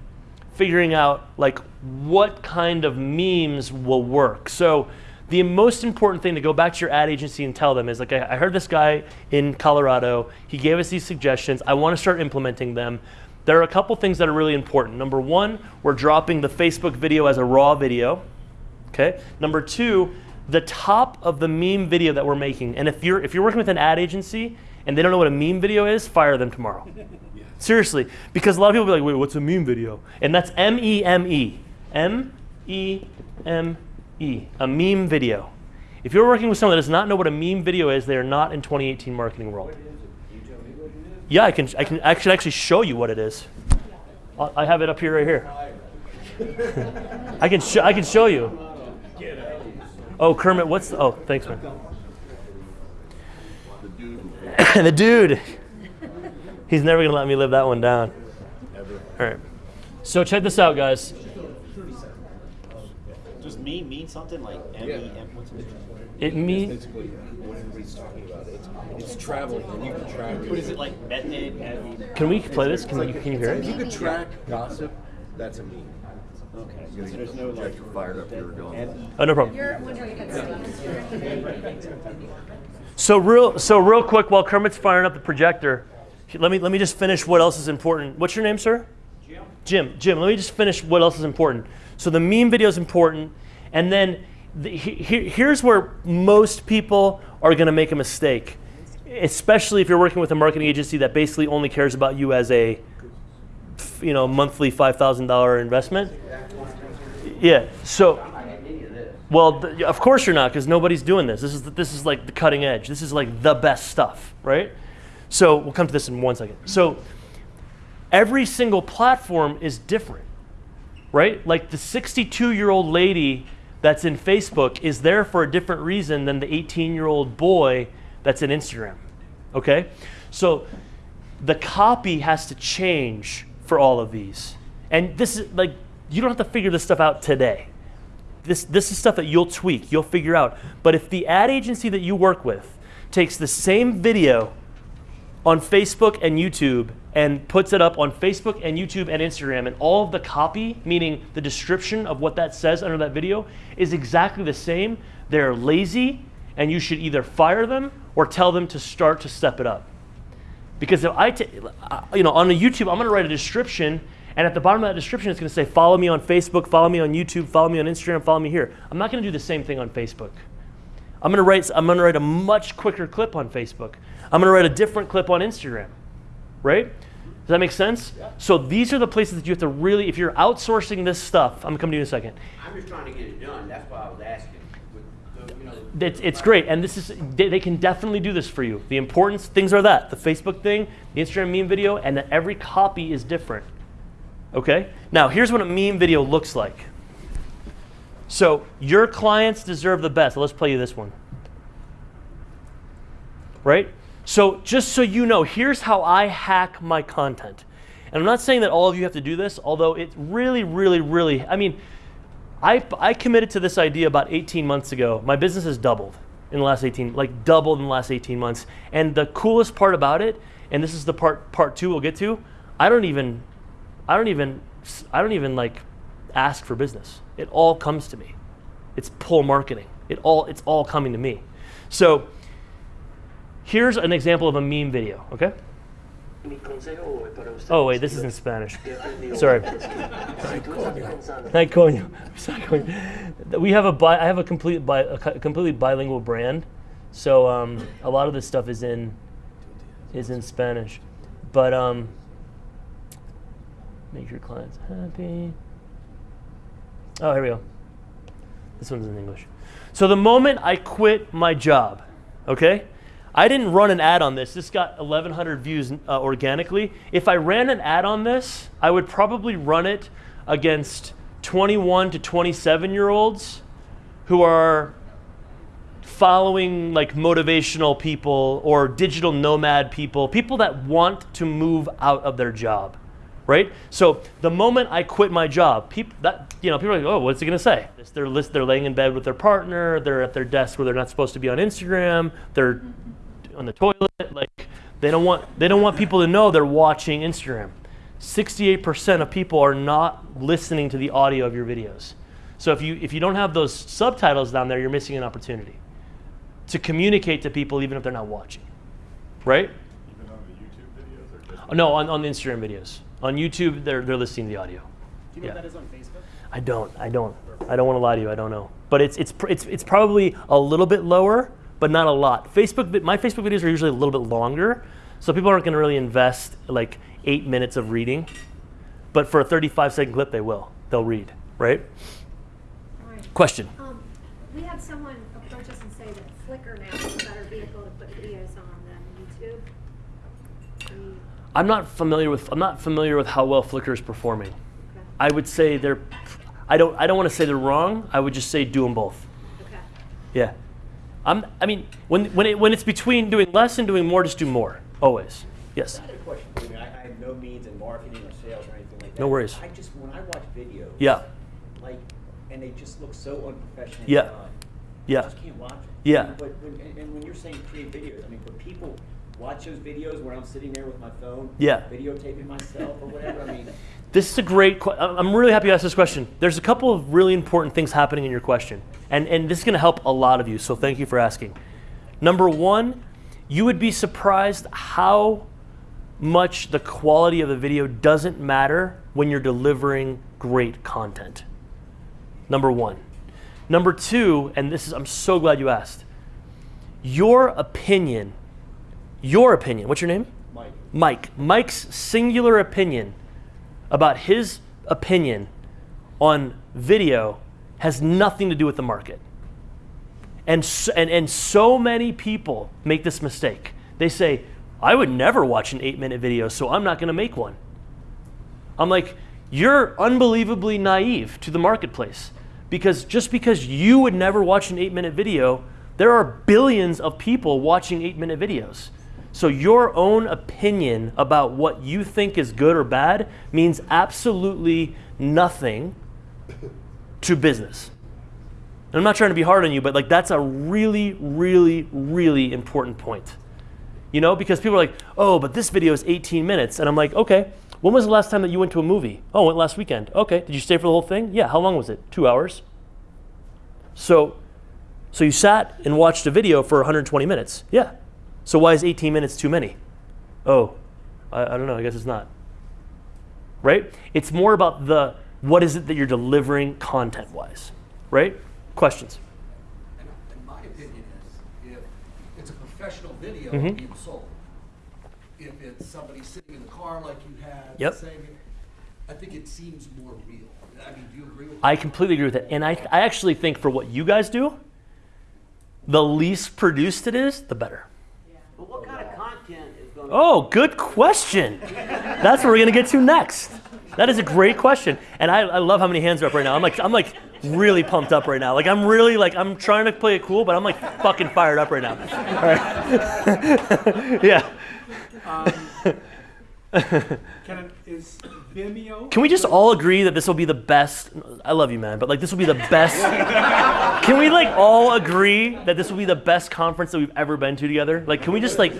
figuring out like what kind of memes will work. So the most important thing to go back to your ad agency and tell them is like I, I heard this guy in Colorado. He gave us these suggestions. I want to start implementing them. There are a couple things that are really important. Number one, we're dropping the Facebook video as a raw video. Okay. Number two, the top of the meme video that we're making. And if you're if you're working with an ad agency and they don't know what a meme video is, fire them tomorrow. Seriously, because a lot of people will be like, wait, what's a meme video? And that's M E M E. M E M E. A meme video. If you're working with someone that does not know what a meme video is, they are not in 2018 marketing world. Yeah, I can I can actually actually show you what it is. I I have it up here right here. I can I can show you. Oh, Kermit, what's the, oh, thanks man. the dude. He's never gonna let me live that one down. Ever. All right. So check this out, guys. Does me mean something like M E M? What's it? It means Basically, what everybody's talking about, it's, it's traveling, and you can track. What is it like? Method? Can we play this? Can you can you hear If you it? could track gossip, that's a meme. Okay, so there's no like. fired up, you were going. Oh, no problem. You're wondering if it's. So real, so real quick, while Kermit's firing up the projector, let me let me just finish what else is important. What's your name, sir? Jim. Jim. Jim. Let me just finish what else is important. So the meme video is important, and then the, he, he- here's where most people are going to make a mistake, especially if you're working with a marketing agency that basically only cares about you as a, you know, monthly five thousand dollar investment. Yeah. So. I didn't need of this. Well, of course you're not, because nobody's doing this. This is the, this is like the cutting edge. This is like the best stuff, right? So we'll come to this in one second. So every single platform is different, right? Like the 62 year old lady that's in Facebook is there for a different reason than the 18 year old boy that's in Instagram. Okay? So the copy has to change for all of these. And this is like, you don't have to figure this stuff out today. This, this is stuff that you'll tweak, you'll figure out. But if the ad agency that you work with takes the same video on Facebook and YouTube and puts it up on Facebook and YouTube and Instagram, and all of the copy, meaning the description of what that says under that video, is exactly the same, they're lazy, and you should either fire them or tell them to start to step it up. Because if I, uh, you know, on a YouTube, I'm going to write a description, and at the bottom of that description, it's going to say, "Follow me on Facebook, follow me on YouTube, follow me on Instagram, follow me here." I'm not going to do the same thing on Facebook. I'm going to write. I'm going to write a much quicker clip on Facebook. I'm going to write a different clip on Instagram. Right? Does that make sense? Yeah. So these are the places that you have to really, if you're outsourcing this stuff, I'm going to come to you in a second. I'm just trying to get it done, that's why I was asking. The, you know, It's, it's great, and this is they, they can definitely do this for you. The importance things are that the Facebook thing, the Instagram meme video, and that every copy is different. Okay. Now here's what a meme video looks like. So your clients deserve the best. Let's play you this one. Right. So just so you know, here's how I hack my content. And I'm not saying that all of you have to do this, although it really, really, really. I mean, I, I committed to this idea about 18 months ago. My business has doubled in the last 18, like doubled in the last 18 months. And the coolest part about it, and this is the part part two we'll get to, I don't even, I don't even, I don't even like ask for business. It all comes to me. It's pull marketing. It all, it's all coming to me. So here's an example of a meme video. Okay. Oh wait, this is in Spanish. Sorry. We have a bi- I have a complete bi- a completely bilingual brand, so um, a lot of this stuff is in is in Spanish, but um, make your clients happy. Oh, here we go. This one's in English. So the moment I quit my job, okay, I didn't run an ad on this. This got 1,100 views uh, organically. If I ran an ad on this, I would probably run it against 21 to 27 year olds who are following like motivational people or digital nomad people, people that want to move out of their job, right? So the moment I quit my job, people that you know people are like, oh, what's he gonna say? They're list, they're laying in bed with their partner, they're at their desk where they're not supposed to be on Instagram, they're on the toilet, like they don't want they don't want people to know they're watching Instagram. 68% of people are not listening to the audio of your videos. So if you if you don't have those subtitles down there, you're missing an opportunity to communicate to people even if they're not watching. Right? Even on the YouTube videos or just? Oh, No, on, on the Instagram videos. On YouTube, they're, they're listening to the audio. Do you know Yeah. that is on Facebook? I don't. I don't. I don't want to lie to you. I don't know. But it's it's it's it's probably a little bit lower, but not a lot. Facebook. My Facebook videos are usually a little bit longer, so people aren't going to really invest like eight minutes of reading. But for a 35 second clip, they will. They'll read. Right? Alright. Question. Um, we had someone approach us and say that Flickr now is a better vehicle to put videos on than YouTube. We- I'm not familiar with. I'm not familiar with how well Flickr is performing. okay, I would say they're. I don't. I don't want to say they're wrong. I would just say do them both. okay. Yeah. I'm, I mean, when, when, it, when it's between doing less and doing more, just do more. Always. Yes. I had a question for you. I, I have no means in marketing or sales or anything like that. No worries. I just, when I watch videos. Yeah. Like, and they just look so unprofessional. Yeah. Uh, yeah. I just can't watch them. Yeah. But when, and, and when you're saying create videos, I mean, but people watch those videos where I'm sitting there with my phone, Yeah. videotaping myself or whatever. I mean, This is a great. I'm really happy you asked this question. There's a couple of really important things happening in your question, and and this is going to help a lot of you. So thank you for asking. Number one, you would be surprised how much the quality of the video doesn't matter when you're delivering great content. Number one. Number two, and this is I'm so glad you asked. Your opinion, your opinion. What's your name? Mike. Mike. Mike's singular opinion about his opinion on video has nothing to do with the market. And so, and, and so many people make this mistake. They say, I would never watch an eight minute video, so I'm not going to make one. I'm like, you're unbelievably naive to the marketplace. Because just because you would never watch an eight minute video, there are billions of people watching eight minute videos. So your own opinion about what you think is good or bad means absolutely nothing to business. And I'm not trying to be hard on you, but like that's a really, really, really important point. You know, because people are like, oh, but this video is 18 minutes. And I'm like, okay, when was the last time that you went to a movie? Oh, went last weekend. Okay, did you stay for the whole thing? Yeah, how long was it? Two hours. So, so you sat and watched a video for 120 minutes. Yeah. So why is 18 minutes too many? Oh, I, I don't know. I guess it's not. Right? It's more about the what is it that you're delivering content wise. Right? Questions? And my opinion is, if it's a professional video Mhm. being sold, if it's somebody sitting in the car like you had, Yep. saying, it, I think it seems more real. I mean, do you agree with I completely agree with that. And I, I actually think for what you guys do, the least produced it is, the better. But what kind of content is going to? Oh, good question. That's what we're gonna get to next. That is a great question, and I, I love how many hands are up right now. I'm like I'm like really pumped up right now. Like I'm really like I'm trying to play it cool, but I'm like fucking fired up right now. All right. yeah. Um, Can it, is Vimeo? Can we just all agree that this will be the best? I love you, man, but like this will be the best. can we like all agree that this will be the best conference that we've ever been to together? Like, can we just like,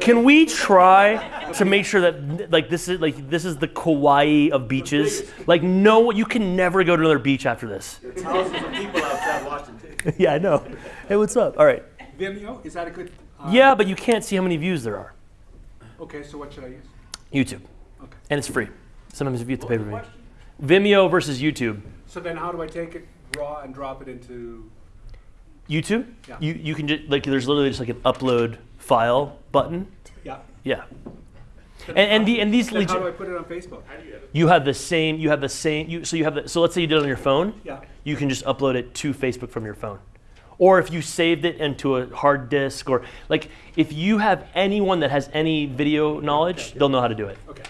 can we try to make sure that like this is like this is the Kauai of beaches? Like, no, you can never go to another beach after this. thousands of people outside watching too. yeah, I know. Hey, what's up? All right. Vimeo, is that a good? uh, Yeah, but you can't see how many views there are. Okay, so what should I use? YouTube, Okay. and it's free. Sometimes if you have the pay for me. Vimeo versus YouTube. So then how do I take it raw and drop it into? YouTube, Yeah. you, you can just like there's literally just like an upload file button. Yeah. Yeah. And, and the and these Then how do I put it on Facebook? you have the same you have the same you so you have the so let's say you did it on your phone. Yeah. You can just upload it to Facebook from your phone. Or if you saved it into a hard disk or like if you have anyone that has any video knowledge, they'll know how to do it. Okay.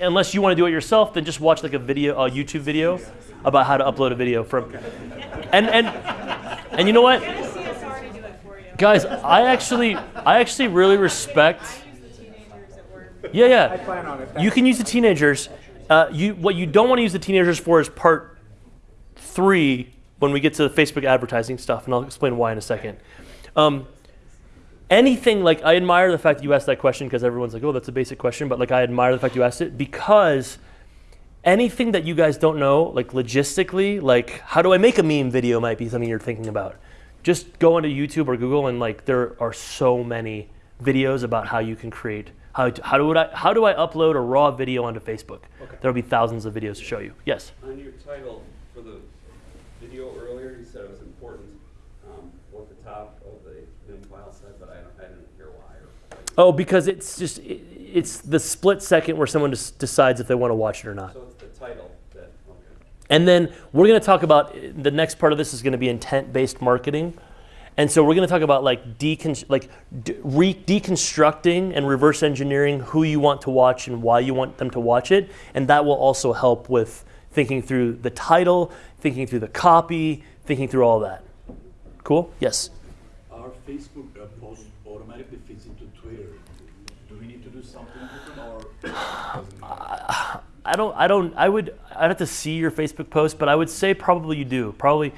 Unless you want to do it yourself, then just watch like a video, a YouTube video about how to upload a video from. And and and you know what, guys, I actually I actually really respect. Yeah, yeah. I plan on it. You can use the teenagers. Uh, you what you don't want to use the teenagers for is part three when we get to the Facebook advertising stuff, and I'll explain why in a second. Um, anything like I admire the fact that you asked that question because everyone's like, oh, that's a basic question, but like I admire the fact you asked it because anything that you guys don't know, like logistically, like how do I make a meme video might be something you're thinking about. Just go onto YouTube or Google and like there are so many videos about how you can create how how do I how do I upload a raw video onto Facebook? There'll be thousands of videos to show you. Yes. On your title for the video earlier, you said it was important, um, what the top of the Vim file said, but I don't, I didn't hear why or. Oh, because it's just it, it's the split second where someone just decides if they want to watch it or not. So it's the title that, okay. And then we're going to talk about the next part of this is going to be intent-based marketing. And so we're going to talk about like decon- like de- re- deconstructing and reverse engineering who you want to watch and why you want them to watch it, and that will also help with thinking through the title, thinking through the copy, thinking through all that. Cool? Yes. Our Facebook I don't. I don't. I would. I'd have to see your Facebook post, but I would say probably you do. Probably.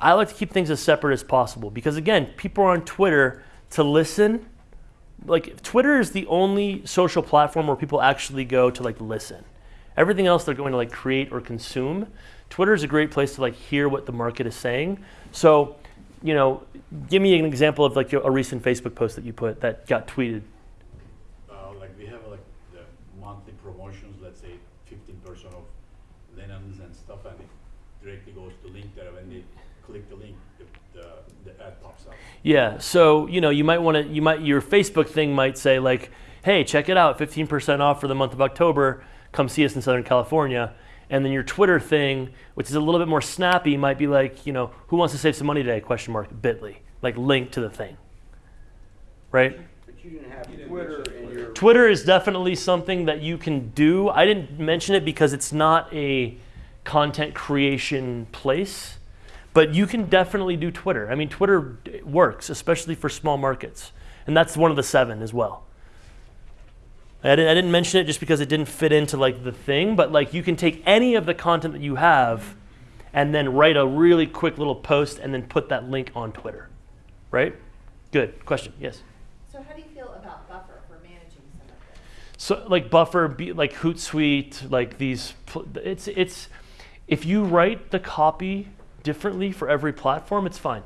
I like to keep things as separate as possible because again, people are on Twitter to listen, like Twitter is the only social platform where people actually go to like listen. Everything else they're going to like create or consume. Twitter is a great place to like hear what the market is saying. So, you know, give me an example of like a recent Facebook post that you put that got tweeted. Uh, like we have like the monthly promotions, let's say fifteen percent of linens and stuff, and it directly goes to link there. When they click the link, the, the, the ad pops up. Yeah. So you know, you might want to. You might your Facebook thing might say like, "Hey, check it out, 15% off for the month of October. Come see us in Southern California." And then your Twitter thing, which is a little bit more snappy, might be like, you know, "Who wants to save some money today?" Question mark. Bitly, like link to the thing. Right. But you didn't have Twitter in your. Twitter is definitely something that you can do. I didn't mention it because it's not a content creation place, but you can definitely do Twitter. I mean, Twitter works, especially for small markets, and that's one of the seven as well. I didn't, I didn't mention it just because it didn't fit into like the thing, but like you can take any of the content that you have and then write a really quick little post and then put that link on Twitter. Right? Good. Question. Yes. So how do you feel about Buffer for managing some of this? So like Buffer, like Hootsuite, like these, it's it's if you write the copy differently for every platform, it's fine.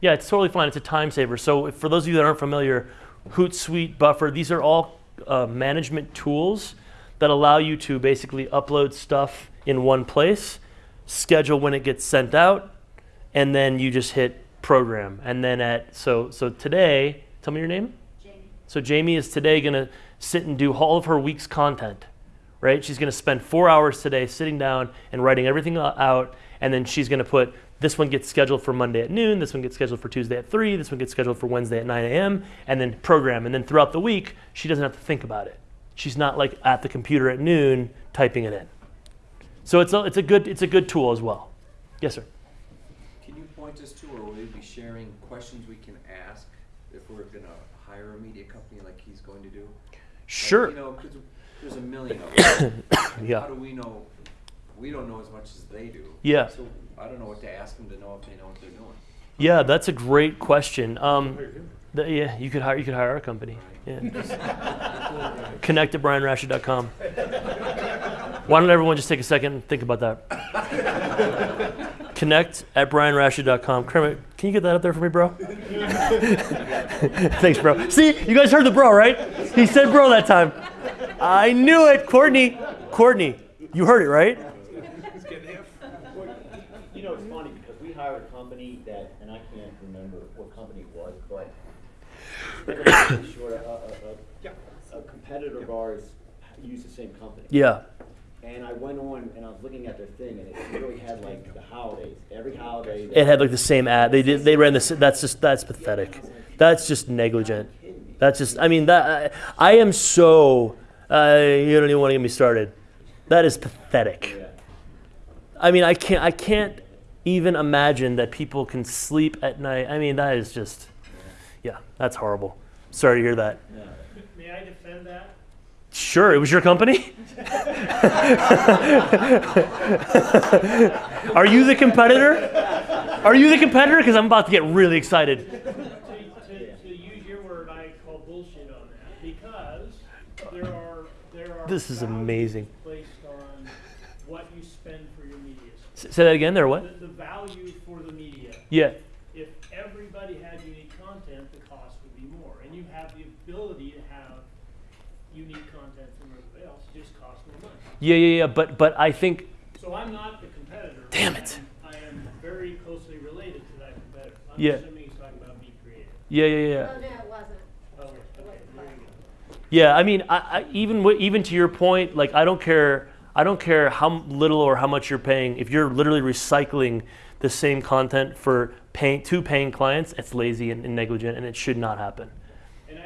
Yeah, it's totally fine. It's a time saver. So if, for those of you that aren't familiar, Hootsuite, Buffer, these are all uh, management tools that allow you to basically upload stuff in one place, schedule when it gets sent out, and then you just hit program. And then at so so today, tell me your name. Jamie. So Jamie is today going to sit and do all of her week's content, right? She's going to spend four hours today sitting down and writing everything out, and then she's going to put this one gets scheduled for Monday at noon, this one gets scheduled for Tuesday at three, this one gets scheduled for Wednesday at 9 a.m., and then program. And then throughout the week, she doesn't have to think about it. She's not like at the computer at noon typing it in. So it's a, it's a good it's a good tool as well. Yes, sir. Can you point us to, or will you be sharing questions we can ask if we're gonna hire a media company like he's going to do? Like, Sure. You know, there's a million of them. Yeah. How do we know, we don't know as much as they do. Yeah. So I don't know what to ask them to know if they know what they're doing. Yeah, that's a great question. Um, the, yeah, you could hire you could hire our company. Yeah. Connect at brianrashid.com. Why don't everyone just take a second and think about that? Connect at brianrashid.com. Kermit, can you get that up there for me, bro? Thanks, bro. See, you guys heard the bro, right? He said bro that time. I knew it. Courtney, Courtney, you heard it, right? You know, it's funny because we hired a company that, and I can't remember what company it was, but never sure, a, a, a, a competitor of ours used the same company. Yeah. And I went on and I was looking at their thing and it really had like the holidays, every holiday. It had like the same ad. They did. They ran this. That's just. That's pathetic. That's just negligent. That's just. I mean, that. I, I am so. Uh, you don't even want to get me started. That is pathetic. I mean, I can't. I can't even imagine that people can sleep at night. I mean, that is just. Yeah, that's horrible. Sorry to hear that. May I defend that? Sure, it was your company. Are you the competitor? Are you the competitor? Because I'm about to get really excited. To, to, to use your word, I call bullshit on that because there are there are. This is amazing. Based on what you spend for your media. S- Say that again. There, what? The, the value for the media. Yeah. If everybody had unique content, the cost would be more, and you have the ability to have unique content from everybody else. Just costs more money. Yeah, yeah, yeah. But but I think So I'm not the competitor. Damn it. I am, I am very closely related to that competitor. I'm Yeah. assuming he's talking about Be Creative. yeah, yeah, yeah. Oh, no, it wasn't. Oh, okay, there you go. Yeah, I mean, I, I, even even to your point, like I don't care. I don't care how little or how much you're paying. If you're literally recycling the same content for paying two paying clients, it's lazy and, and negligent, and it should not happen.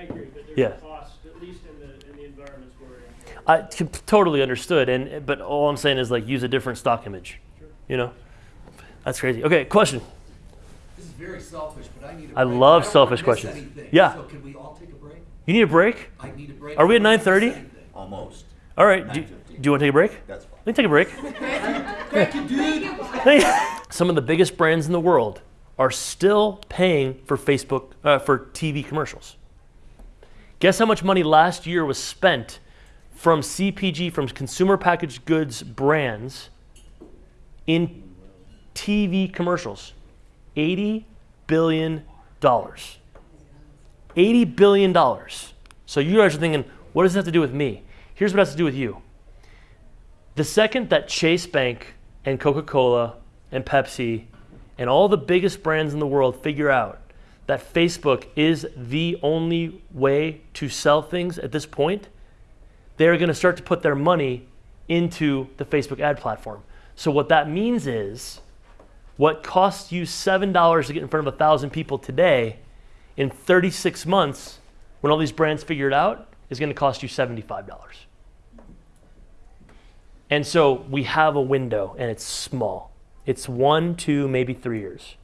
And I agree, but there's Yeah. a cost, at least in the, in the environments we're in. I c- totally understood, and but all I'm saying is like use a different stock image. You know, that's crazy. Okay, question. This is very selfish, but I need a I break. love don't wanna selfish miss questions. anything. Yeah. So can we all take a break? You need a break? I need a break. Are we at I don't wanna miss 9:30? Almost. All right. Do, do you want to take a break? That's fine. Let me take a break. Thank you, dude. Some of the biggest brands in the world are still paying for Facebook uh, for TV commercials. Guess how much money last year was spent from CPG, from consumer packaged goods brands, in TV commercials? $80 billion. $80 billion. So you guys are thinking, what does this have to do with me? Here's what it has to do with you. The second that Chase Bank and Coca Cola and Pepsi and all the biggest brands in the world figure out that Facebook is the only way to sell things at this point, they're going to start to put their money into the Facebook ad platform. So, what that means is what costs you $7 to get in front of 1,000 people today, in 36 months, when all these brands figure it out, is going to cost you $75. And so we have a window, and it's small. It's one, two, maybe three years.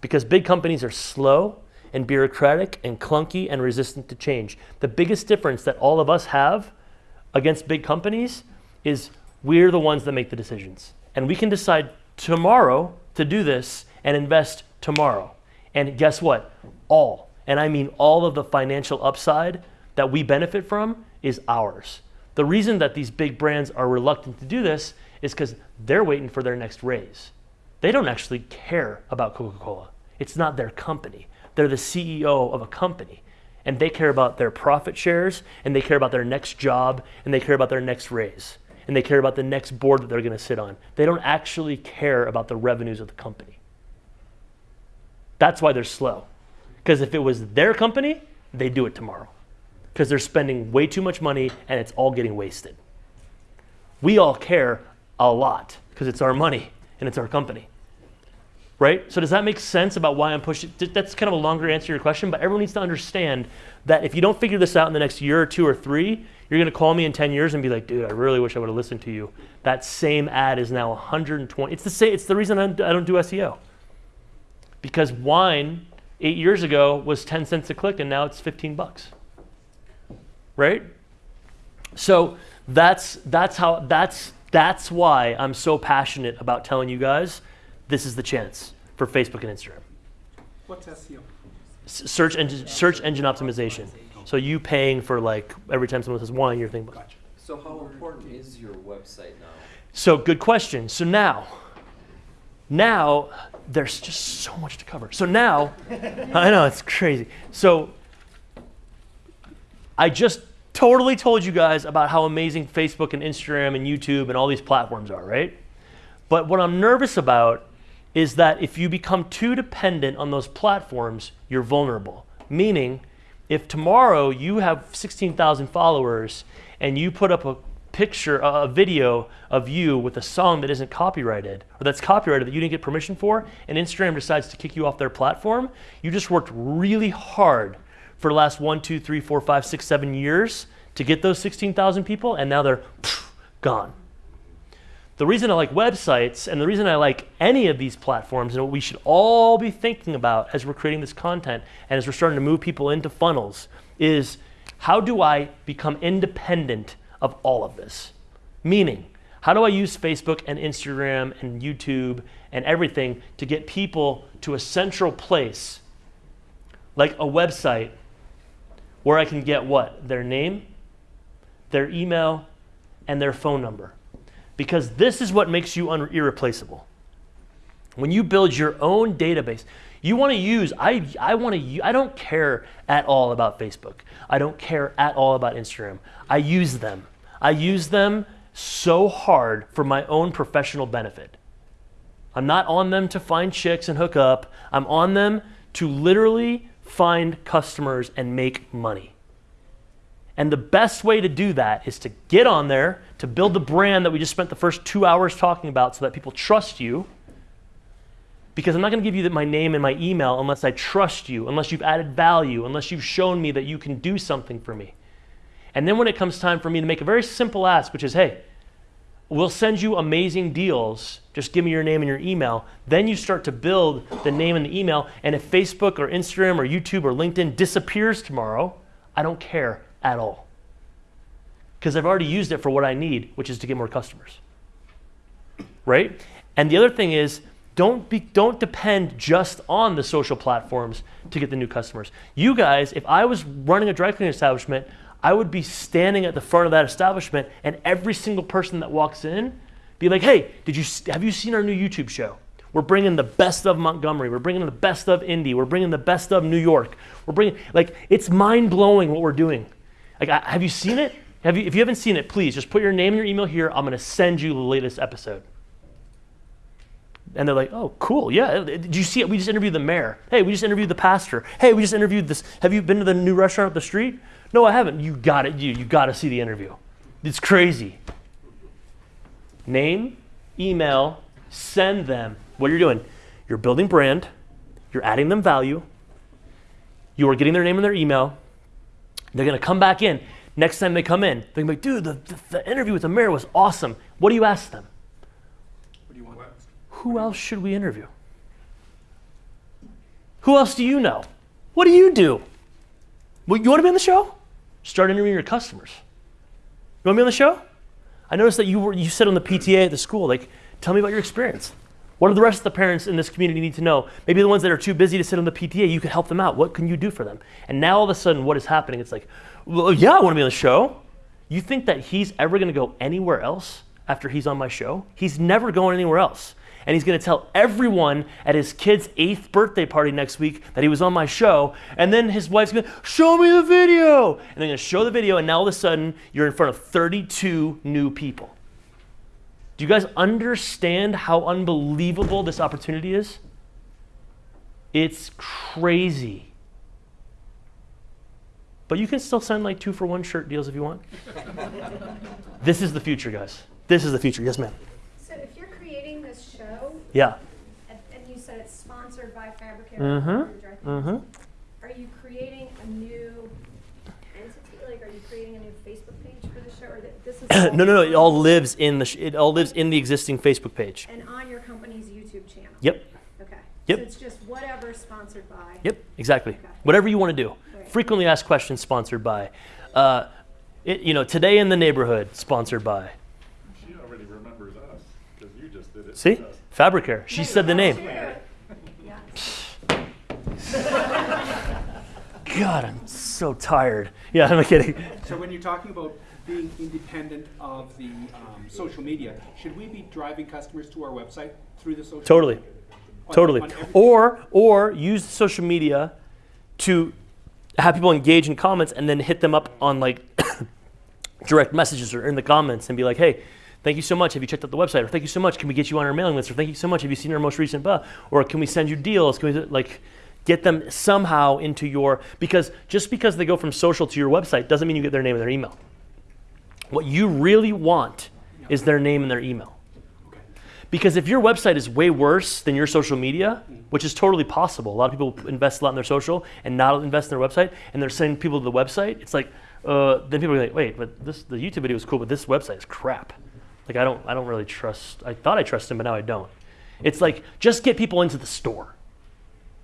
Because big companies are slow and bureaucratic and clunky and resistant to change. The biggest difference that all of us have against big companies is we're the ones that make the decisions. And we can decide tomorrow to do this and invest tomorrow. And guess what? All, and I mean all of the financial upside that we benefit from is ours. The reason that these big brands are reluctant to do this is because they're waiting for their next raise. They don't actually care about Coca Cola. It's not their company. They're the CEO of a company. And they care about their profit shares, and they care about their next job, and they care about their next raise, and they care about the next board that they're going to sit on. They don't actually care about the revenues of the company. That's why they're slow. Because if it was their company, they'd do it tomorrow because they're spending way too much money and it's all getting wasted. We all care a lot because it's our money and it's our company. Right? So does that make sense about why I'm pushing? That's kind of a longer answer to your question, but everyone needs to understand that if you don't figure this out in the next year or two or three, you're going to call me in 10 years and be like, dude, I really wish I would have listened to you. That same ad is now 120. It's the same. It's the reason I don't do SEO. Because wine eight years ago was 10 cents a click and now it's 15 bucks right? So that's that's how that's that's why I'm so passionate about telling you guys this is the chance for Facebook and Instagram. What's SEO? S- search engine search engine optimization. So you paying for like every time someone says one, you're thinking. Gotcha. So how important is your website now? So good question. So now, now there's just so much to cover. So now, I know it's crazy. So I just totally told you guys about how amazing Facebook and Instagram and YouTube and all these platforms are, right? But what I'm nervous about is that if you become too dependent on those platforms, you're vulnerable. Meaning, if tomorrow you have 16,000 followers and you put up a picture, a video of you with a song that isn't copyrighted, or that's copyrighted that you didn't get permission for, and Instagram decides to kick you off their platform, you just worked really hard for the last one, two, three, four, five, six, seven years to get those 16,000 people, and now they're pff, gone. The reason I like websites and the reason I like any of these platforms and what we should all be thinking about as we're creating this content and as we're starting to move people into funnels is how do I become independent of all of this? Meaning, how do I use Facebook and Instagram and YouTube and everything to get people to a central place like a website where I can get what? Their name, their email, and their phone number. Because this is what makes you irreplaceable. When you build your own database, you want to use, I, I want to, I don't care at all about Facebook. I don't care at all about Instagram. I use them. I use them so hard for my own professional benefit. I'm not on them to find chicks and hook up. I'm on them to literally find customers and make money. And the best way to do that is to get on there, to build the brand that we just spent the first two hours talking about so that people trust you. Because I'm not going to give you my name and my email unless I trust you, unless you've added value, unless you've shown me that you can do something for me. And then when it comes time for me to make a very simple ask, which is, hey, we'll send you amazing deals. Just give me your name and your email. Then you start to build the name and the email. And if Facebook or Instagram or YouTube or LinkedIn disappears tomorrow, I don't care at all. Because I've already used it for what I need, which is to get more customers. Right? And the other thing is, don't be don't depend just on the social platforms to get the new customers. You guys, if I was running a dry cleaning establishment, I would be standing at the front of that establishment, and every single person that walks in, be like, "Hey, did you have you seen our new YouTube show? We're bringing the best of Montgomery. We're bringing the best of Indy. We're bringing the best of New York. We're bringing like it's mind blowing what we're doing. Like, I, have you seen it? Have you? If you haven't seen it, please just put your name and your email here. I'm gonna send you the latest episode." And they're like, "Oh, cool. Yeah. Did you see it? We just interviewed the mayor. Hey, we just interviewed the pastor. Hey, we just interviewed this. Have you been to the new restaurant up the street? No, I haven't. You got it. You you got to see the interview. It's crazy. Name, email, send them. What you're doing, you're building brand, you're adding them value, you are getting their name and their email. They're gonna come back in. Next time they come in, they're gonna be like, dude, the, the, the interview with the mayor was awesome. What do you ask them? What do you want? Who else should we interview? Who else do you know? What do you do? Well, you want to be on the show? Start interviewing your customers. You want to be on the show? I noticed that you were you said on the PTA at the school, like, tell me about your experience. What do the rest of the parents in this community need to know? Maybe the ones that are too busy to sit on the PTA, you can help them out. What can you do for them? And now all of a sudden, what is happening? It's like, well, yeah, I want to be on the show. You think that he's ever going to go anywhere else after he's on my show? He's never going anywhere else. And he's going to tell everyone at his kid's eighth birthday party next week that he was on my show. And then his wife's going to show me the video. And they're going to show the video. And now all of a sudden, you're in front of 32 new people. Do you guys understand how unbelievable this opportunity is? It's crazy. But you can still send like two for one shirt deals if you want. this is the future, guys. This is the future. Yes, ma'am. So if you're creating this show, Yeah. and, and you said it's sponsored by Fabric Care, Mm-hmm. or Dry Mm-hmm. are you creating a new entity? Like, are you creating a new Facebook page for the show, or that this is? all no, no, no. It all lives in the. It all lives in the existing Facebook page. And on your company's YouTube channel? Yep. Okay. Yep. So it's just whatever sponsored by? Yep. Exactly. Okay. Whatever you want to do. Right. Frequently asked questions sponsored by. Uh, it, you know, today in the neighborhood sponsored by. She already remembers us, because you just did it. See, to us. Fabric Care. She said the name. Yeah. God, I'm so tired. Yeah, I'm kidding. So when you're talking about being independent of the um, social media, should we be driving customers to our website through the social? Totally. media? Totally. on every- Or or use social media to have people engage in comments and then hit them up on like direct messages or in the comments and be like, hey, thank you so much. Have you checked out the website? Or thank you so much. Can we get you on our mailing list? Or thank you so much. Have you seen our most recent blah? Or can we send you deals? Can we like get them somehow into your because just because they go from social to your website doesn't mean you get their name and their email. What you really want is their name and their email. Because if your website is way worse than your social media, which is totally possible, a lot of people invest a lot in their social and not invest in their website, and they're sending people to the website. It's like, uh, then people are like, wait, but this the YouTube video is cool, but this website is crap. Like I don't, I don't really trust. I thought I trusted him, but now I don't. It's like just get people into the store.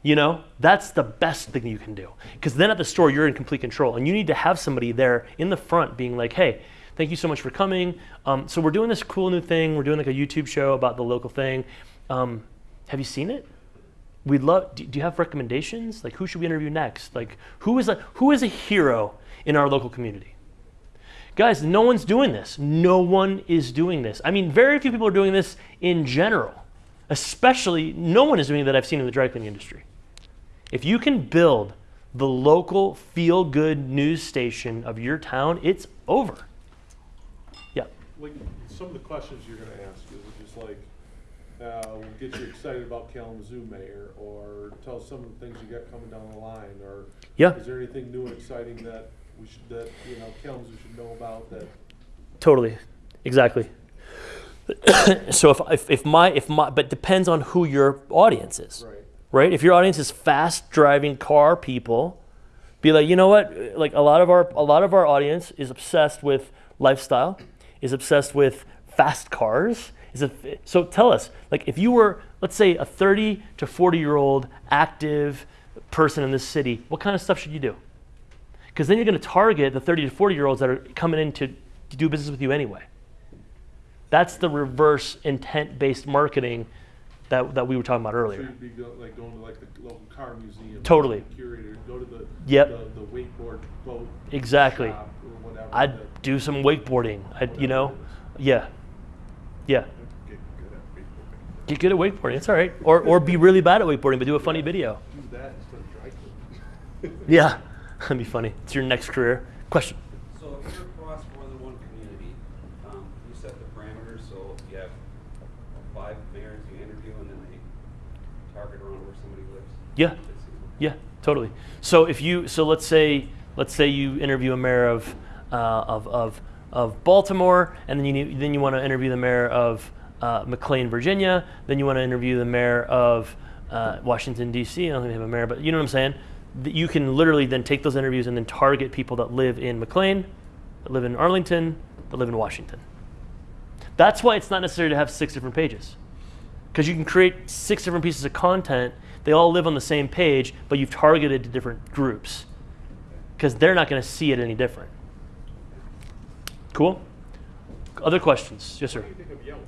You know, that's the best thing you can do. Because then at the store, you're in complete control. And you need to have somebody there in the front being like, hey, thank you so much for coming. Um, so we're doing this cool new thing. We're doing like a YouTube show about the local thing. Um, have you seen it? We'd love, do, do you have recommendations? Like, who should we interview next? Like, who is a, who is a hero in our local community? Guys, no one's doing this. No one is doing this. I mean, very few people are doing this in general. Especially, no one is doing that I've seen in the dry cleaning industry. If you can build the local feel good news station of your town, it's over. Like, some of the questions you're gonna ask is just like, uh, will get you excited about Kalamazoo mayor, or tell us some of the things you got coming down the line, or Yeah. is there anything new and exciting that we should, that, you know, Kalamazoo should know about that? Totally. Exactly. so if, if, if my if my but depends on who your audience is. Right. Right? If your audience is fast driving car people, be like, you know what? Like a lot of our a lot of our audience is obsessed with lifestyle, is obsessed with fast cars. Is so tell us, like if you were, let's say, a 30 to 40 year old active person in this city, what kind of stuff should you do? Because then you're going to target the 30 to 40 year olds that are coming in to, to do business with you anyway. That's the reverse intent based marketing that, that we were talking about So earlier. you'd be go, like going to like the local car museum. Totally. Curator, go to the. Yep. The, the wakeboard boat. Exactly. shop or whatever. I'd do some wakeboarding. I, you know, yeah, yeah. Get good at wakeboarding. Get good at wakeboarding. It's all right. Or or be really bad at wakeboarding, but do a funny video. Do that instead of dry cleaning. Yeah, that'd be funny. It's your next career. Question. So if you're across more than one community, um, you set the parameters, so you have five mayors you interview and then they target around where somebody lives? Yeah. Yeah, totally. So if you so let's say let's say you interview a mayor of uh, of, of of Baltimore, and then you then you want to interview the mayor of uh, McLean, Virginia. Then you want to interview the mayor of uh, Washington D.C. I don't think they have a mayor, but you know what I'm saying. You can literally then take those interviews and then target people that live in McLean, that live in Arlington, that live in Washington. That's why it's not necessary to have six different pages because you can create six different pieces of content. They all live on the same page, but you've targeted to different groups because they're not going to see it any different. Cool. Other questions? Yes, sir. What do you think of Yelp?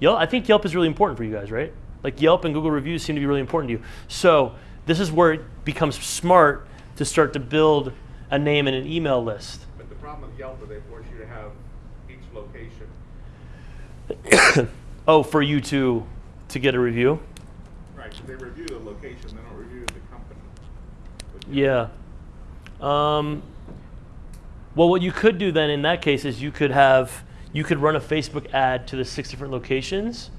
Yelp. I think Yelp is really important for you guys, right? Like Yelp and Google reviews seem to be really important to you. So this is where it becomes smart to start to build a name and an email list. But the problem with Yelp is they force you to have each location. oh, for you to to get a review. Right, they review the location, they don't review the company. Yeah. Um, well, what you could do then in that case is you could have you could run a Facebook ad to the six different locations,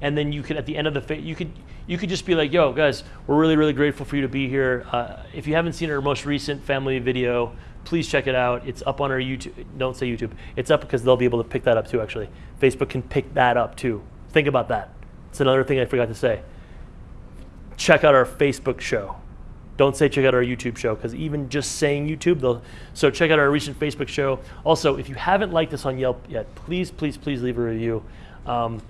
and then you could at the end of the you could you could just be like, "Yo, guys, we're really really grateful for you to be here. Uh, if you haven't seen our most recent family video, please check it out. It's up on our YouTube. Don't say YouTube. It's up because they'll be able to pick that up too. Actually, Facebook can pick that up too. Think about that. It's another thing I forgot to say. Check out our Facebook show. Don't say check out our YouTube show because even just saying YouTube, they'll. So check out our recent Facebook show. Also, if you haven't liked us on Yelp yet, please, please, please leave a review. Um,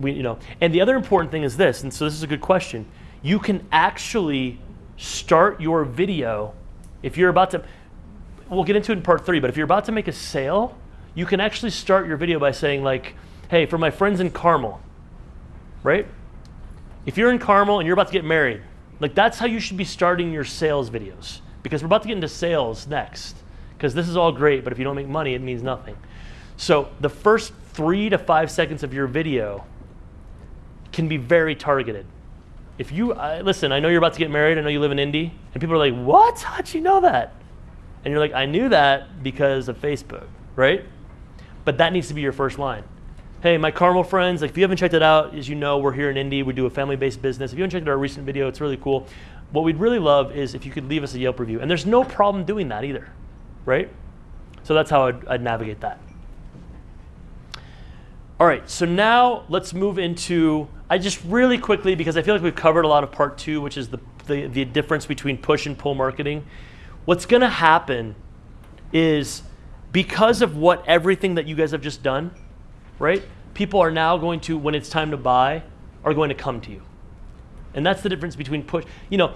we, you know, and the other important thing is this, and so this is a good question. You can actually start your video if you're about to. We'll get into it in part three, but if you're about to make a sale, you can actually start your video by saying like, "Hey, for my friends in Carmel," right? If you're in Carmel and you're about to get married, like that's how you should be starting your sales videos because we're about to get into sales next. Because this is all great, but if you don't make money, it means nothing. So the first three to five seconds of your video can be very targeted. If you uh, listen, I know you're about to get married. I know you live in Indy, and people are like, "What? How'd you know that?" And you're like, "I knew that because of Facebook, right?" But that needs to be your first line. Hey, my Carmel friends, like if you haven't checked it out, as you know, we're here in Indy. We do a family-based business. If you haven't checked out our recent video, it's really cool. What we'd really love is if you could leave us a Yelp review, and there's no problem doing that either, right? So that's how I'd, I'd navigate that. All right, so now let's move into, I just really quickly, because I feel like we've covered a lot of part two, which is the, the, the difference between push and pull marketing. What's gonna happen is because of what everything that you guys have just done, right? People are now going to, when it's time to buy, are going to come to you. And that's the difference between push, you know,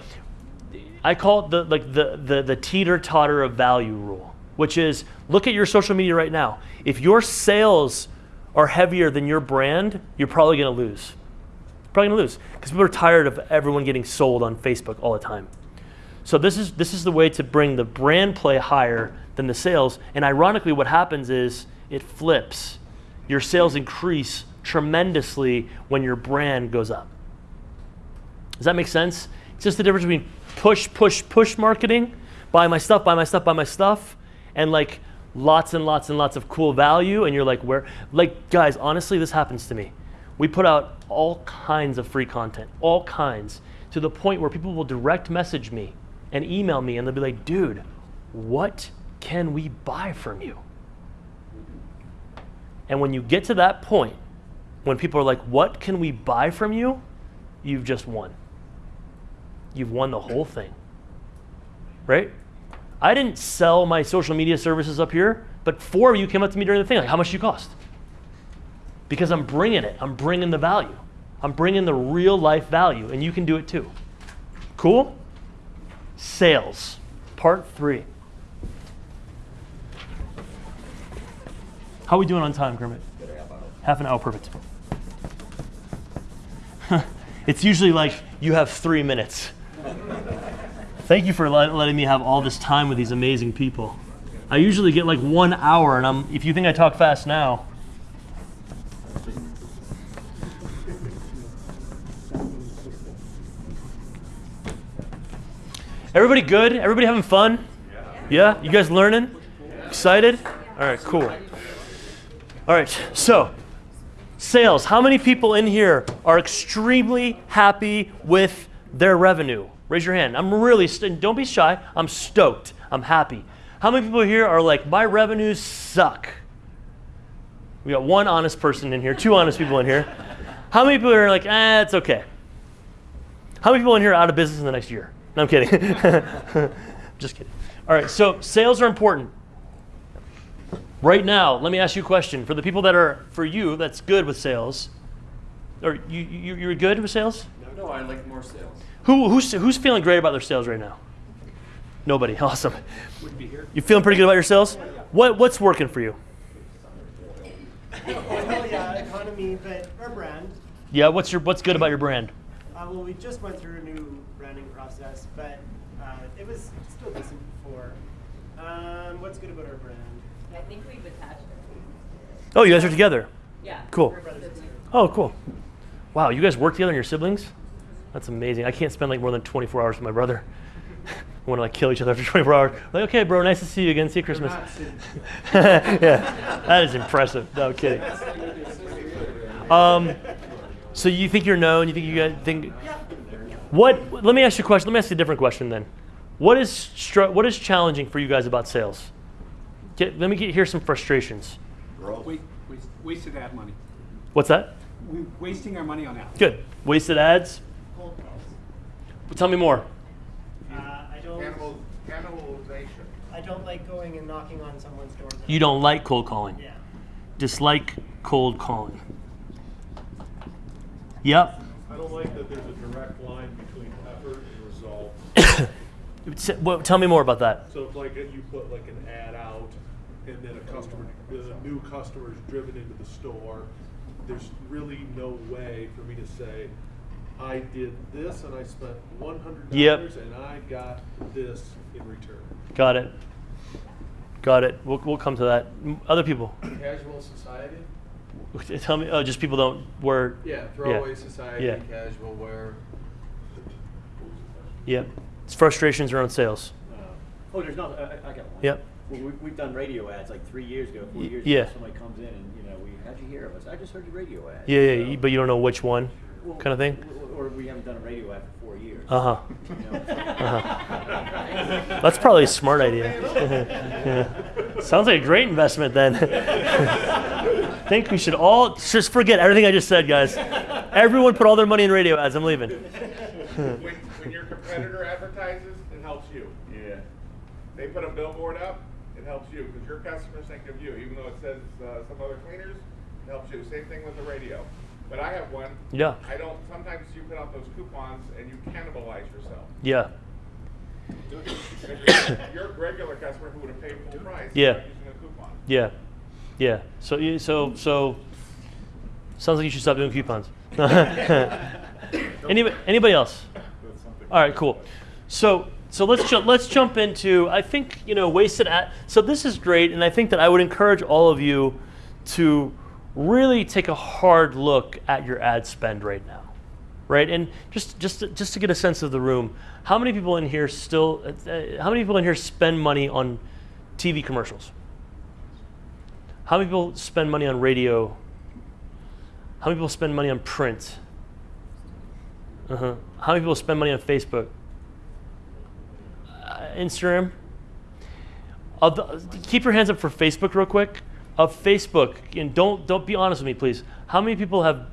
I call it the like the the, the teeter totter of value rule, which is look at your social media right now. If your sales are heavier than your brand, you're probably going to lose. Probably to lose because people are tired of everyone getting sold on Facebook all the time. So this is this is the way to bring the brand play higher than the sales. And ironically, what happens is it flips. Your sales increase tremendously when your brand goes up. Does that make sense? It's just the difference between push, push, push marketing, buy my stuff, buy my stuff, buy my stuff, and like lots and lots and lots of cool value. And you're like, where? Like, guys, honestly, this happens to me. We put out all kinds of free content, all kinds, to the point where people will direct message me and email me, and they'll be like, dude, what can we buy from you? And when you get to that point, when people are like, what can we buy from you? You've just won. You've won the whole thing. Right? I didn't sell my social media services up here, but four of you came up to me during the thing, like, how much do you cost? Because I'm bringing it. I'm bringing the value. I'm bringing the real life value, and you can do it too. Cool? Sales, part three. How are we doing on time, Kermit? Half an hour, perfect. It's usually like you have three minutes. Thank you for let, letting me have all this time with these amazing people. I usually get like one hour, and I'm. If you think I talk fast now, everybody good? Everybody having fun? Yeah. You guys learning? Excited? All right. Cool. All right. So, sales. How many people in here are extremely happy with their revenue? Raise your hand. I'm really. Don't be shy. I'm stoked. I'm happy. How many people here are like, my revenues suck? We got one honest person in here, two honest people in here. How many people are like, eh, it's okay? How many people in here are out of business in the next year? No, I'm kidding. Just kidding. All right, so sales are important. Right now, let me ask you a question. For the people that are, for you, that's good with sales, or you, you, you're good with sales? No, no, I like more sales. Who, who's, who's feeling great about their sales right now? Nobody. Awesome. Wouldn't be here. You feeling pretty good about your sales? Yeah. What, what's working for you? Well, yeah, economy, but our brand. Yeah, what's your what's good about your brand? Uh, well, we just went through a new branding process, but uh, it was still decent before. Um, what's good about our brand? I think we've attached it. Oh, you guys are together. Yeah. Cool. We're brothers and sisters. Oh, cool. Wow, you guys work together and your siblings? That's amazing. I can't spend like more than 24 hours with my brother. I want to like kill each other after 24 hours. Like, okay, bro, nice to see you again. See you Christmas. yeah, that is impressive. No kidding. Um, so you think you're known? You think you guys think? What? Let me ask you a question. Let me ask you a different question then. What is str- what is challenging for you guys about sales? Get, let me get, hear some frustrations. Wa- waste- Wasted ad money. What's that? We're wasting our money on ads. Good. Wasted ads. Cold calls. Tell me more. Uh, I don't. Cannibal, cannibalization. I don't like going and knocking on someone's door. You don't like cold calling. Yeah. Dislike cold calling. Yep. I don't like that there's a direct line between effort and result. Well, tell me more about that. So if like you put like an ad out and then a customer, a new customer is driven into the store, there's really no way for me to say, I did this and I spent one hundred Yep. dollars and I got this in return. Got it. Got it. We'll, we'll come to that. Other people. Casual society? Tell me. Oh, just people don't wear. Yeah, throwaway society, Yeah. casual wear. Yep. It's frustrations around sales. Oh, there's not, I, I I got one. Yep. Well, we, we've done radio ads like three years ago, four years yeah. ago, somebody comes in and, you know, we, how'd you hear of us? I just heard your radio ad. Yeah, yeah. So- But you don't know which one, Well, kind of thing. Or we haven't done a radio ad for four years. Uh huh. You know, so- Uh-huh. That's probably a smart idea. Yeah. Sounds like a great investment then. I think we should all just forget everything I just said, guys. Everyone put all their money in radio ads. I'm leaving. When, when your competitor advertises, it helps you. Yeah. They put a billboard up, it helps you, because your customers think of you, even though it says, uh, some other cleaners, it helps you. Same thing with the radio. But I have one. Yeah. I don't, sometimes you put out those coupons and you cannibalize yourself. Yeah. Your your regular customer who would have paid full price. Yeah. by Using a coupon. Yeah, yeah. So you so so sounds like you should stop doing coupons. anybody anybody else? All right, cool. So so let's ju- let's jump into I think you know wasted ad. So this is great, and I think that I would encourage all of you to really take a hard look at your ad spend right now, right? And just just just to get a sense of the room, how many people in here still? Uh, how many people in here spend money on TV commercials? How many people spend money on radio? How many people spend money on print? Uh-huh. How many people spend money on Facebook? Instagram? The, keep your hands up for Facebook real quick. Of Facebook, and don't don't be honest with me, please. How many people have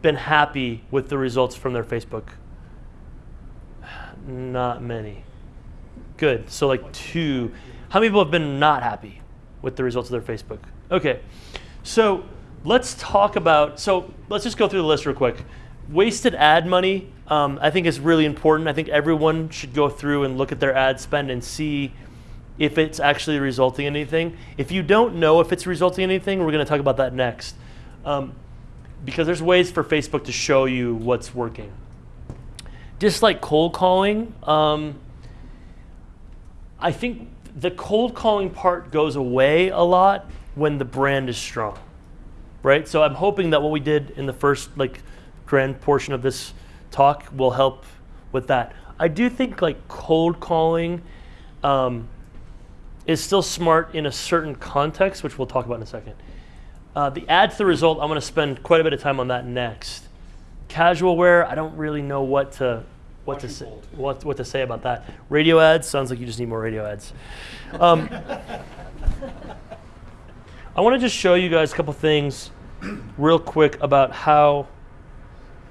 been happy with the results from their Facebook? Not many. Good. So like two. How many people have been not happy with the results of their Facebook? Okay. So let's talk about. So let's just go through the list real quick. Wasted ad money, um, I think, is really important. I think everyone should go through and look at their ad spend and see if it's actually resulting in anything. If you don't know if it's resulting in anything, we're going to talk about that next. Um, because there's ways for Facebook to show you what's working. Just like cold calling, um, I think the cold calling part goes away a lot when the brand is strong, right? So I'm hoping that what we did in the first like grand portion of this talk will help with that. I do think like cold calling um, is still smart in a certain context, which we'll talk about in a second. Uh, the ad to the result, I'm going to spend quite a bit of time on that next. Casual wear, I don't really know what to what to say what, what to say about that. Radio ads sounds like you just need more radio ads. Um, I want to just show you guys a couple things real quick about how.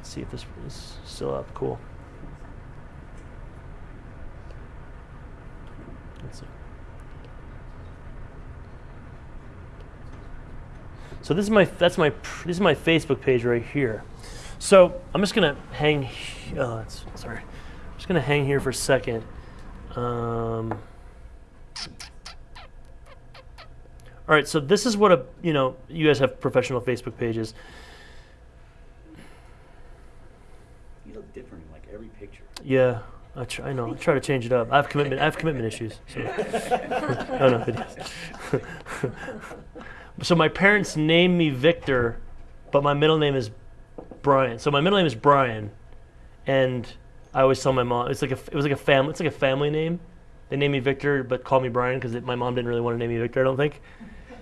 See if this is still up. Cool. Let's see. So this is my that's my this is my Facebook page right here. So I'm just gonna hang. Oh, that's, sorry. I'm just gonna hang here for a second. Um, all right. So this is what a you know you guys have professional Facebook pages. You look different in like every picture. Yeah, I try. I know. I try to change it up. I have commitment. I have commitment issues. So. no, so my parents named me Victor, but my middle name is Brian. So my middle name is Brian, and I always tell my mom it's like a it was like a family it's like a family name. They named me Victor, but call me Brian because my mom didn't really want to name me Victor. I don't think.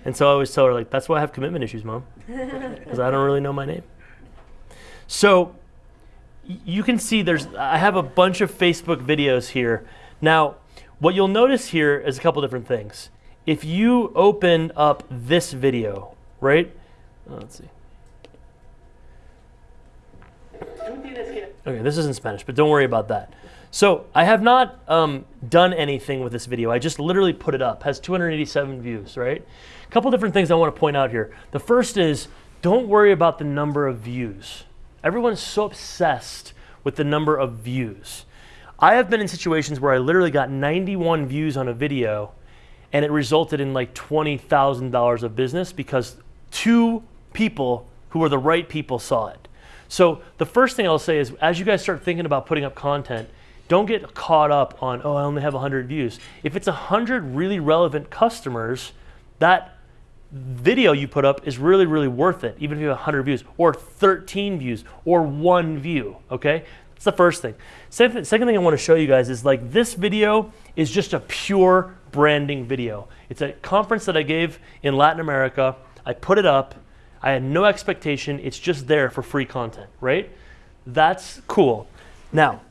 And so I always tell her like that's why I have commitment issues, mom, because I don't really know my name. So you can see there's I have a bunch of Facebook videos here. Now, what you'll notice here is a couple different things. If you open up this video, right? Oh, let's see. Okay, this is in Spanish, but don't worry about that. So I have not um, done anything with this video. I just literally put it up. Has 287 views, right? A couple different things I want to point out here. The first is don't worry about the number of views. Everyone's so obsessed with the number of views. I have been in situations where I literally got 91 views on a video and it resulted in like $20,000 of business because two people who were the right people saw it. So the first thing I'll say is as you guys start thinking about putting up content, don't get caught up on, oh, I only have 100 views. If it's 100 really relevant customers, that video you put up is really, really worth it, even if you have 100 views, or 13 views, or one view, okay? That's the first thing. Second, second thing I want to show you guys is like this video is just a pure branding video. It's a conference that I gave in Latin America. I put it up. I had no expectation. It's just there for free content, right? That's cool. Now,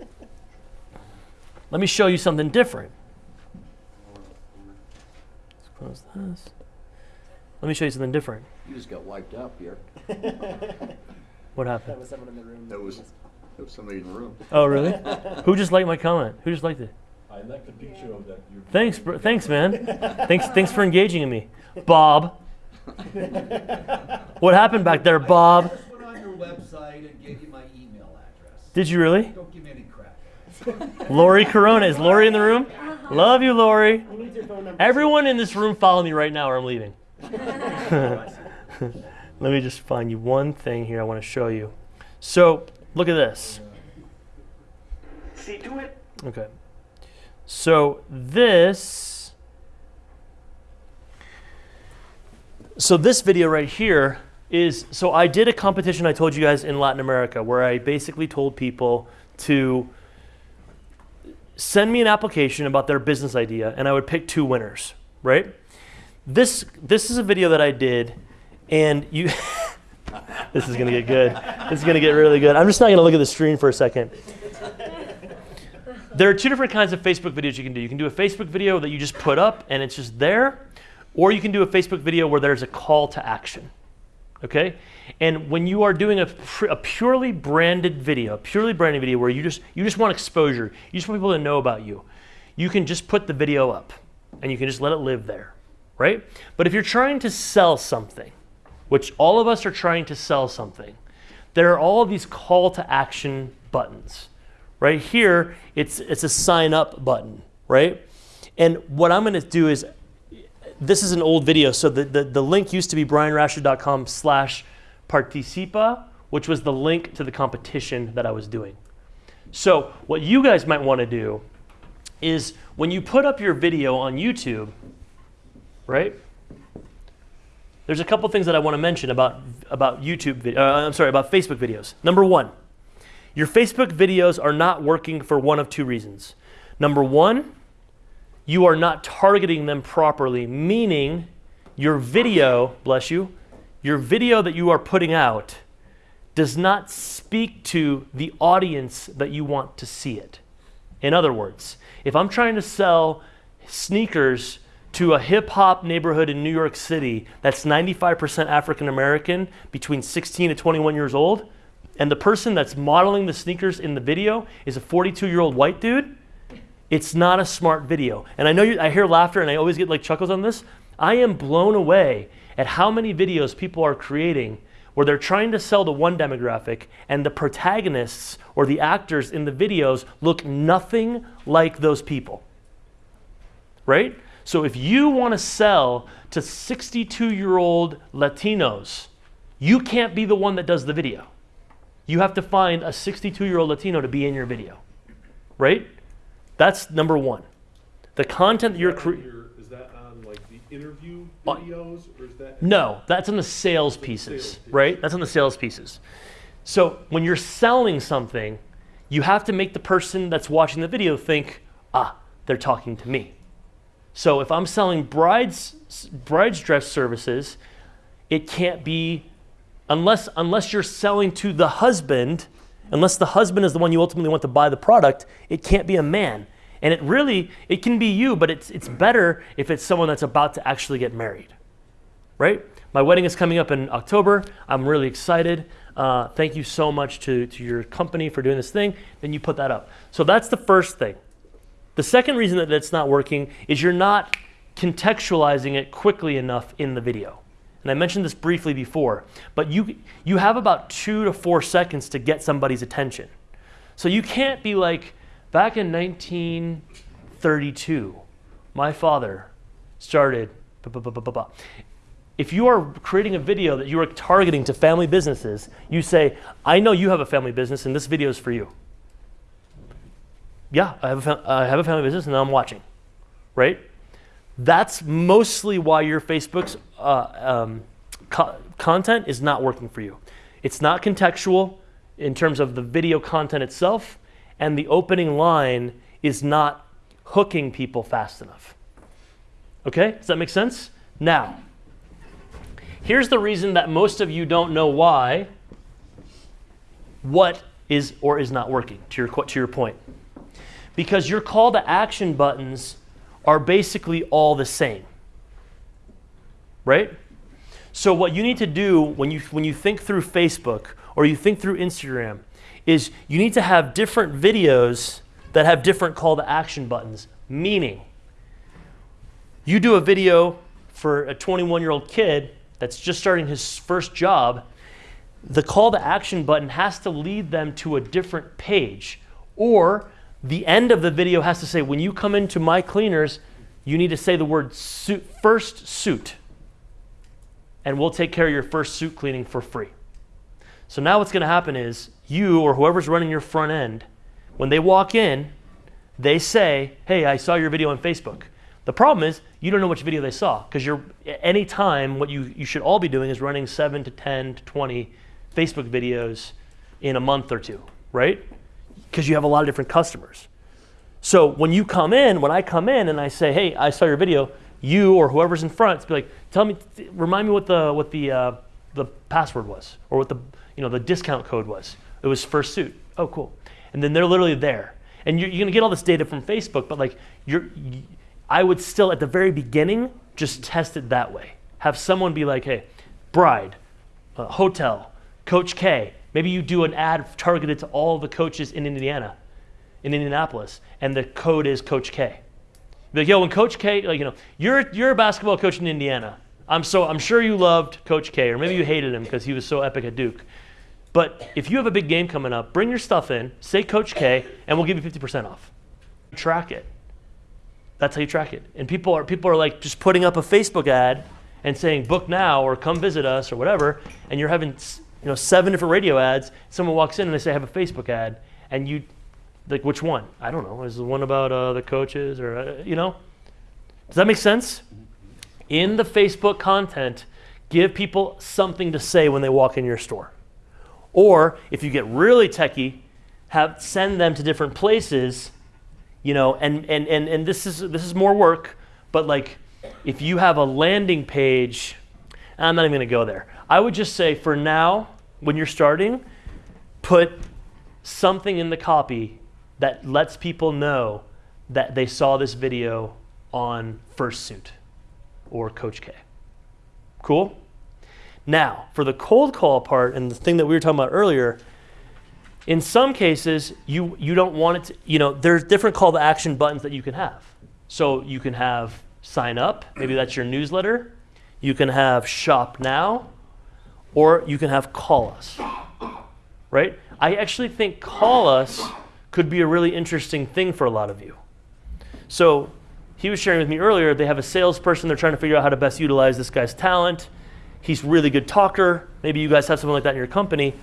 let me show you something different. Let's close this. Let me show you something different. You just got wiped out, here. What happened? That was someone in the room. That was, that was somebody in the room. Oh, really? Who just liked my comment? Who just liked it? I like the picture of that. Your Thanks, bro. thanks, man. thanks, thanks for engaging in me, Bob. what happened back there, Bob? I just went on your website and gave you my email address. Did you really? Don't give me any crap. Lori Corona is Lori in the room? Uh-huh. Love you, Lori. Everyone in this room, follow me right now, or I'm leaving. Let me just find you one thing here I want to show you. So look at this. See to it. Okay. So this So this video right here is so I did a competition I told you guys in Latin America where I basically told people to send me an application about their business idea and I would pick two winners, right? This this is a video that I did and you this is to get good. This is to get really good. I'm just not to look at the screen for a second. There are two different kinds of Facebook videos you can do. You can do a Facebook video that you just put up and it's just there, or you can do a Facebook video where there's a call to action. Okay? And when you are doing a, a purely branded video, a purely branded video where you just you just want exposure, you just want people to know about you, you can just put the video up and you can just let it live there, right? But if you're trying to sell something, which all of us are trying to sell something, there are all these call to action buttons. Right here, it's, it's a sign up button, right? And what I'm gonna do is, this is an old video, so the, the, the link used to be brianrashid.com slash Participa, which was the link to the competition that I was doing. So, what you guys might want to do is when you put up your video on YouTube, right? There's a couple things that I want to mention about, about YouTube, uh, I'm sorry, about Facebook videos. Number one, your Facebook videos are not working for one of two reasons. Number one, you are not targeting them properly, meaning your video, bless you, your video that you are putting out does not speak to the audience that you want to see it. In other words, if I'm trying to sell sneakers to a hip hop neighborhood in New York City that's 95% African American between 16 to 21 years old, and the person that's modeling the sneakers in the video is a 42 year old white dude, it's not a smart video. And I know you, I hear laughter and I always get like chuckles on this. I am blown away at how many videos people are creating where they're trying to sell to one demographic and the protagonists or the actors in the videos look nothing like those people. Right? So if you want to sell to 62 year old Latinos, you can't be the one that does the video. You have to find a 62 year old Latino to be in your video. Right? That's number one. The content that you're creating. Is that on like the interview videos or is that? No, that's on the sales pieces, right? That's on the sales pieces. So when you're selling something, you have to make the person that's watching the video think, ah, they're talking to me. So if I'm selling brides brides dress services, it can't be unless unless you're selling to the husband, unless the husband is the one you ultimately want to buy the product, it can't be a man. And it really it can be you, but it's it's better if it's someone that's about to actually get married. Right? My wedding is coming up in October. I'm really excited. Uh, thank you so much to, to your company for doing this thing. Then you put that up. So that's the first thing. The second reason that it's not working is you're not contextualizing it quickly enough in the video. And I mentioned this briefly before, but you, you have about two to four seconds to get somebody's attention. So you can't be like, back in 1932, my father started. blah, blah, blah." If you are creating a video that you are targeting to family businesses, you say, I know you have a family business and this video is for you. Yeah, I have a, have a family business and I'm watching, right? That's mostly why your Facebook's uh, um, co- content is not working for you. It's not contextual in terms of the video content itself, and the opening line is not hooking people fast enough. Okay, does that make sense? Now, here's the reason that most of you don't know why what is or is not working, to your, to your point. Because your call to action buttons are basically all the same. Right? So what you need to do when you when you think through Facebook or you think through Instagram is you need to have different videos that have different call to action buttons. Meaning, you do a video for a 21 year old kid that's just starting his first job, the call to action button has to lead them to a different page. Or the end of the video has to say, when you come into my cleaners, you need to say the word suit, first suit. And we'll take care of your first suit cleaning for free. So now what's going to happen is you or whoever's running your front end, when they walk in, they say, "Hey, I saw your video on Facebook." The problem is you don't know which video they saw because you're anytime what you, you should all be doing is running 7 to 10 to 20 Facebook videos in a month or two, right? Because you have a lot of different customers. So when you come in, when I come in and I say, "Hey, I saw your video," you or whoever's in front, be like, "Tell me, remind me what the what the uh, the password was, or what the you know the discount code was." It was first suit. Oh, cool. And then they're literally there, and you're, you're gonna get all this data from Facebook, but like you're, you, I would still at the very beginning just test it that way. Have someone be like, "Hey, bride, uh, hotel, Coach K." Maybe you do an ad targeted to all the coaches in Indiana in Indianapolis, and the code is Coach K. Be like, yo, when Coach K, like, you know, you're you're a basketball coach in Indiana. I'm so I'm sure you loved Coach K, or maybe you hated him because he was so epic at Duke. But if you have a big game coming up, bring your stuff in, say Coach K, and we'll give you 50% off. Track it. That's how you track it. And people are people are like just putting up a Facebook ad and saying book now or come visit us or whatever, and you're having you know seven different radio ads. Someone walks in and they say I have a Facebook ad, and you like which one? I don't know. Is the one about uh, the coaches or uh, you know? Does that make sense? In the Facebook content, give people something to say when they walk in your store. Or if you get really techie, have send them to different places, you know, and, and, and, and this is this is more work, but like if you have a landing page, I'm not even gonna go there. I would just say for now, when you're starting, put something in the copy that lets people know that they saw this video on First Suit or Coach K. Cool? Now, for the cold call part and the thing that we were talking about earlier, in some cases, you, you don't want it to, you know, there's different call to action buttons that you can have. So you can have sign up, maybe that's your newsletter. You can have shop now, or you can have call us. Right? I actually think call us could be a really interesting thing for a lot of you. So he was sharing with me earlier, they have a salesperson, they're trying to figure out how to best utilize this guy's talent. He's really good talker. Maybe you guys have something like that in your company.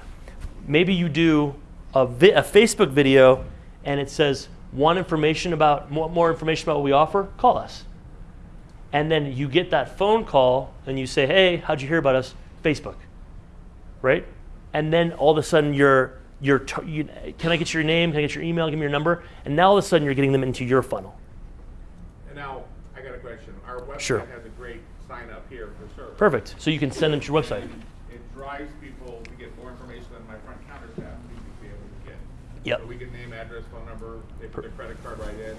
Maybe you do a, a Facebook video and it says, want information about more information about what we offer? Call us. And then you get that phone call and you say, hey, how'd you hear about us? Facebook. Right? And then all of a sudden you're, you're t- you, can I get your name? Can I get your email? Give me your number. And now all of a sudden you're getting them into your funnel. And now, I got a question. Our website Sure. has a great sign up here for service. Perfect. So you can send them to your website. It drives people to get more information than my front counter staff would be able to get. Yep. So we get name, address, phone number, they put their credit card right in.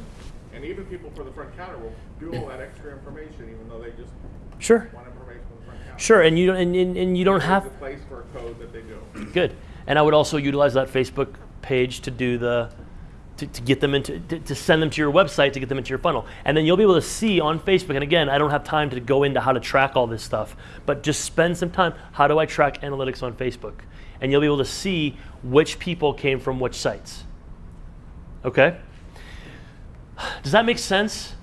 And even people for the front counter will do all that extra information even though they just Sure. want information from the front counter. Sure, and you don't and, and, and you don't There's have a place for a code that they do. Good. And I would also utilize that Facebook page to do the to, to get them into to, to send them to your website to get them into your funnel. And then you'll be able to see on Facebook. And again, I don't have time to go into how to track all this stuff, but just spend some time. How do I track analytics on Facebook? And you'll be able to see which people came from which sites. Okay? Does that make sense?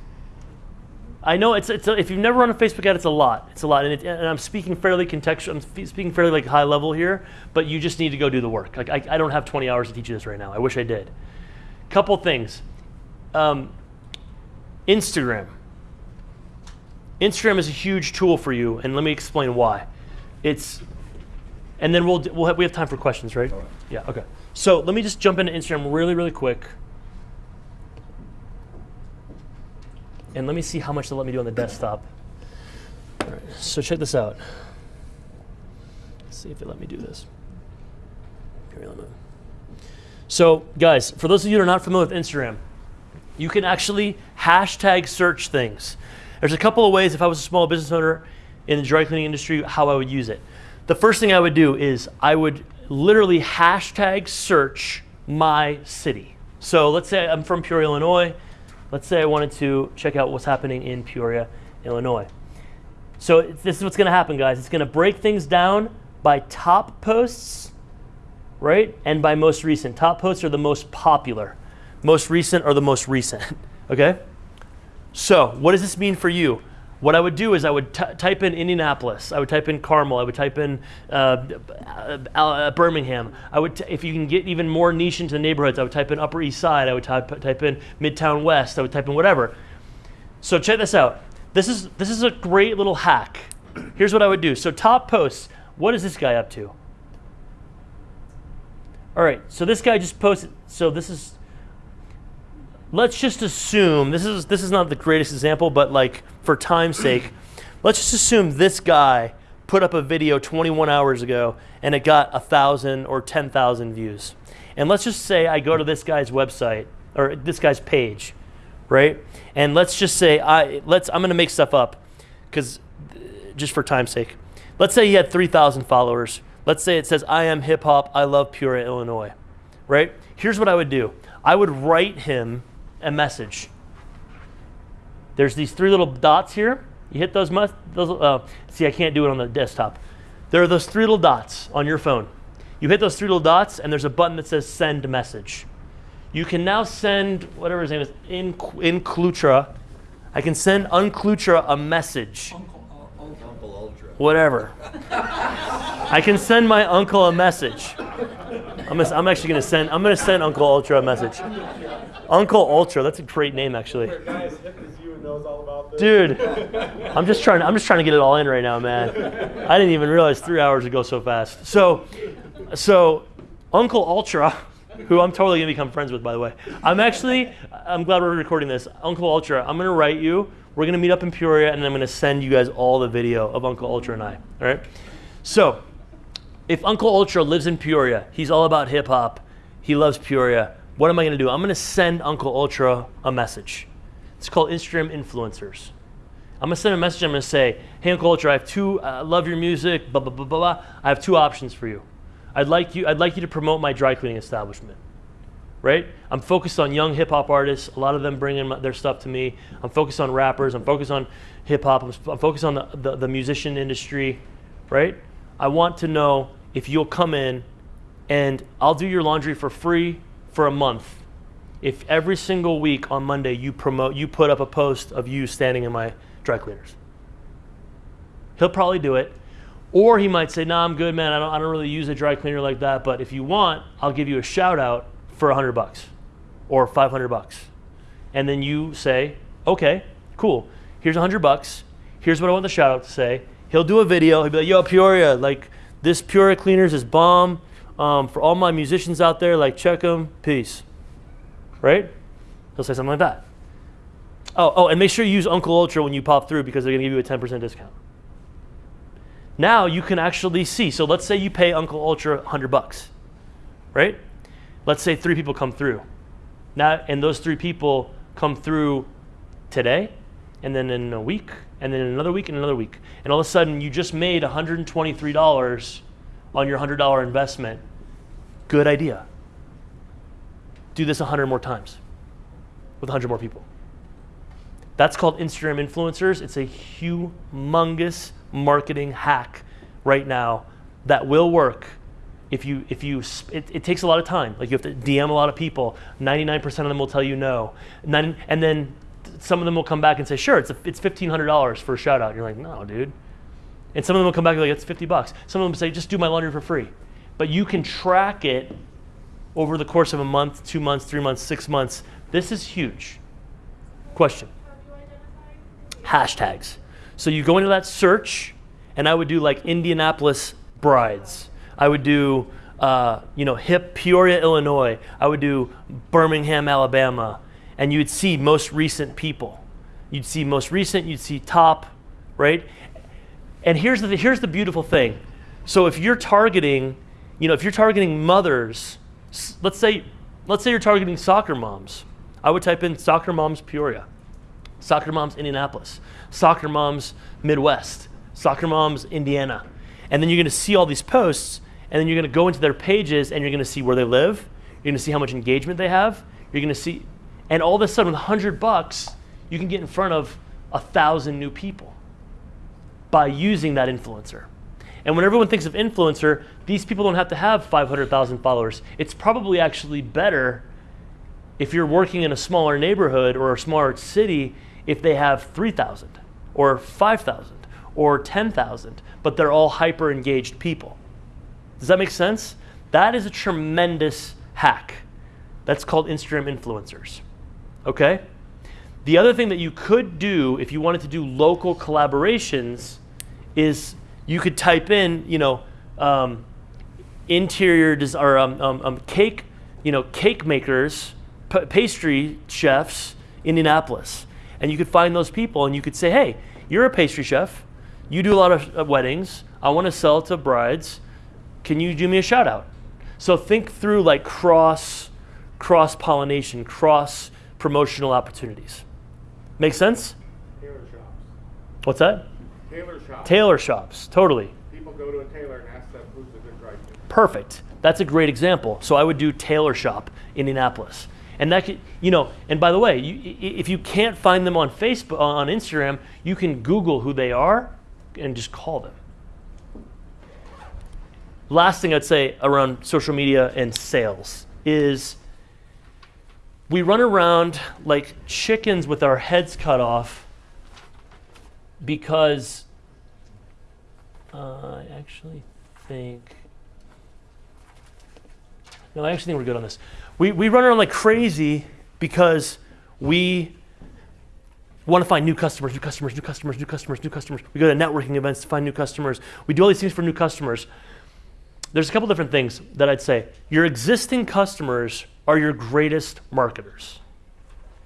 I know it's, it's a, if you've never run a Facebook ad, it's a lot. It's a lot, and, it, and I'm speaking fairly contextual. I'm spe- speaking fairly like high level here, but you just need to go do the work. Like I, I don't have 20 hours to teach you this right now. I wish I did. Couple things. Um, Instagram. Instagram is a huge tool for you, and let me explain why. It's, and then we'll, we'll have, we have time for questions, right? Yeah. Okay. So let me just jump into Instagram really, really quick. And let me see how much they'll let me do on the desktop. All right, so check this out. Let's see if they let me do this. So, guys, for those of you that are not familiar with Instagram, you can actually hashtag search things. There's a couple of ways, if I was a small business owner in the dry cleaning industry, how I would use it. The first thing I would do is I would literally hashtag search my city. So let's say I'm from Peoria, Illinois. Let's say I wanted to check out what's happening in Peoria, Illinois. So this is what's going to happen, guys. It's going to break things down by top posts, right? And by most recent. Top posts are the most popular. Most recent are the most recent. okay? So what does this mean for you? What I would do is I would type in Indianapolis. I would type in Carmel. I would type in uh, uh, uh, Birmingham. I would, if you can get even more niche into the neighborhoods, I would type in Upper East Side. I would type type in Midtown West. I would type in whatever. So check this out. This is this is a great little hack. Here's what I would do. So top posts. What is this guy up to? All right. So this guy just posted. So this is. Let's just assume this is this is not the greatest example, but like for time's sake, let's just assume this guy put up a video 21 hours ago and it got a thousand or 10,000 views. And let's just say I go to this guy's website or this guy's page, right? And let's just say I let's I'm gonna make stuff up because uh, just for time's sake. Let's say he had 3,000 followers. Let's say it says I am hip hop. I love Peoria, Illinois, right? Here's what I would do. I would write him a message. There's these three little dots here. You hit those. Those uh, see, I can't do it on the desktop. There are those three little dots on your phone. You hit those three little dots, and there's a button that says Send Message. You can now send whatever his name is in Inclutra. I can send Unclutra a message. uncle whatever. I can send my uncle a message. I'm, gonna, I'm actually gonna send. I'm gonna send Uncle Ultra a message. Uncle Ultra. That's a great name, actually. Dude, I'm just trying. I'm just trying to get it all in right now, man. I didn't even realize three hours would go so fast. So, so Uncle Ultra, who I'm totally gonna become friends with, by the way. I'm actually. I'm glad we're recording this. Uncle Ultra. I'm gonna write you. We're gonna meet up in Peoria, and then I'm gonna send you guys all the video of Uncle Ultra and I. All right. So, if Uncle Ultra lives in Peoria, he's all about hip hop. He loves Peoria. What am I gonna do? I'm gonna send Uncle Ultra a message. It's called Instagram influencers. I'm gonna send a message. I'm gonna say, "Hey, Uncle Ultra, I have two. I uh, love your music. Blah blah blah blah blah. I have two options for you. I'd like you. I'd like you to promote my dry cleaning establishment. Right? I'm focused on young hip hop artists. A lot of them bring in their stuff to me. I'm focused on rappers. I'm focused on hip hop. I'm, I'm focused on the, the, the musician industry. Right? I want to know if you'll come in and I'll do your laundry for free for a month. If every single week on Monday you promote, you put up a post of you standing in my dry cleaners. He'll probably do it. Or he might say, nah, I'm good, man. I don't, I don't really use a dry cleaner like that. But if you want, I'll give you a shout out for 100 bucks or 500 bucks. And then you say, okay, cool. Here's 100 bucks. Here's what I want the shout out to say. He'll do a video. He'll be like, yo, Peoria, like this Peoria Cleaners is bomb. Um, for all my musicians out there, like check them. Peace. Right? He'll say something like that. Oh, oh, and make sure you use Uncle Ultra when you pop through because they're gonna give you a 10% discount. Now you can actually see. So let's say you pay Uncle Ultra 100 bucks, right? Let's say three people come through. Now, and those three people come through today, and then in a week, and then another week, and another week. And all of a sudden, you just made $123 on your $100 investment. Good idea. Do this 100 more times with 100 more people. That's called Instagram influencers. It's a humongous marketing hack right now that will work if you if you it, it takes a lot of time. Like you have to DM a lot of people. 99% of them will tell you no. And then, and then some of them will come back and say, "Sure, it's a, it's $1500 for a shout out." You're like, "No, dude." And some of them will come back and be like, "It's 50 bucks." Some of them say, "Just do my laundry for free." But you can track it over the course of a month, 2 months, 3 months, 6 months. This is huge. Question hashtags. So you go into that search, and I would do like Indianapolis brides. I would do, uh, you know, hip Peoria, Illinois. I would do Birmingham, Alabama, and you'd see most recent people. You'd see most recent. You'd see top, right? And here's the here's the beautiful thing. So if you're targeting, you know, if you're targeting mothers, let's say let's say you're targeting soccer moms. I would type in soccer moms Peoria. Soccer Moms Indianapolis, Soccer Moms Midwest, Soccer Moms Indiana. And then you're going to see all these posts, and then you're going to go into their pages and you're going to see where they live. You're going to see how much engagement they have. You're going to see, and all of a sudden, with 100 bucks, you can get in front of a thousand new people by using that influencer. And when everyone thinks of influencer, these people don't have to have 500,000 followers. It's probably actually better if you're working in a smaller neighborhood or a smaller city if they have 3,000 or 5,000 or 10,000, but they're all hyper engaged people. Does that make sense? That is a tremendous hack. That's called Instagram influencers. Okay? The other thing that you could do if you wanted to do local collaborations is you could type in, you know, um, interior des- or um, um, um, cake, you know, cake makers, p- pastry chefs, Indianapolis, and you could find those people and you could say, hey, you're a pastry chef, you do a lot of uh, weddings, I want to sell to brides, can you do me a shout out? So think through like cross cross pollination, cross promotional opportunities. Make sense? What's that? Tailor shops. Tailor shops, totally. People go to a tailor and ask them who's a good cleaner. Perfect. That's a great example. So I would do tailor shop Indianapolis. And that could, you know, and by the way, you, if you can't find them on Facebook, uh, on Instagram, you can Google who they are and just call them. Last thing I'd say around social media and sales is we run around like chickens with our heads cut off because Uh, actually think. No, I actually think we're good on this. We, we run around like crazy because we want to find new customers, new customers, new customers, new customers, new customers. We go to networking events to find new customers. We do all these things for new customers. There's a couple different things that I'd say. Your existing customers are your greatest marketers.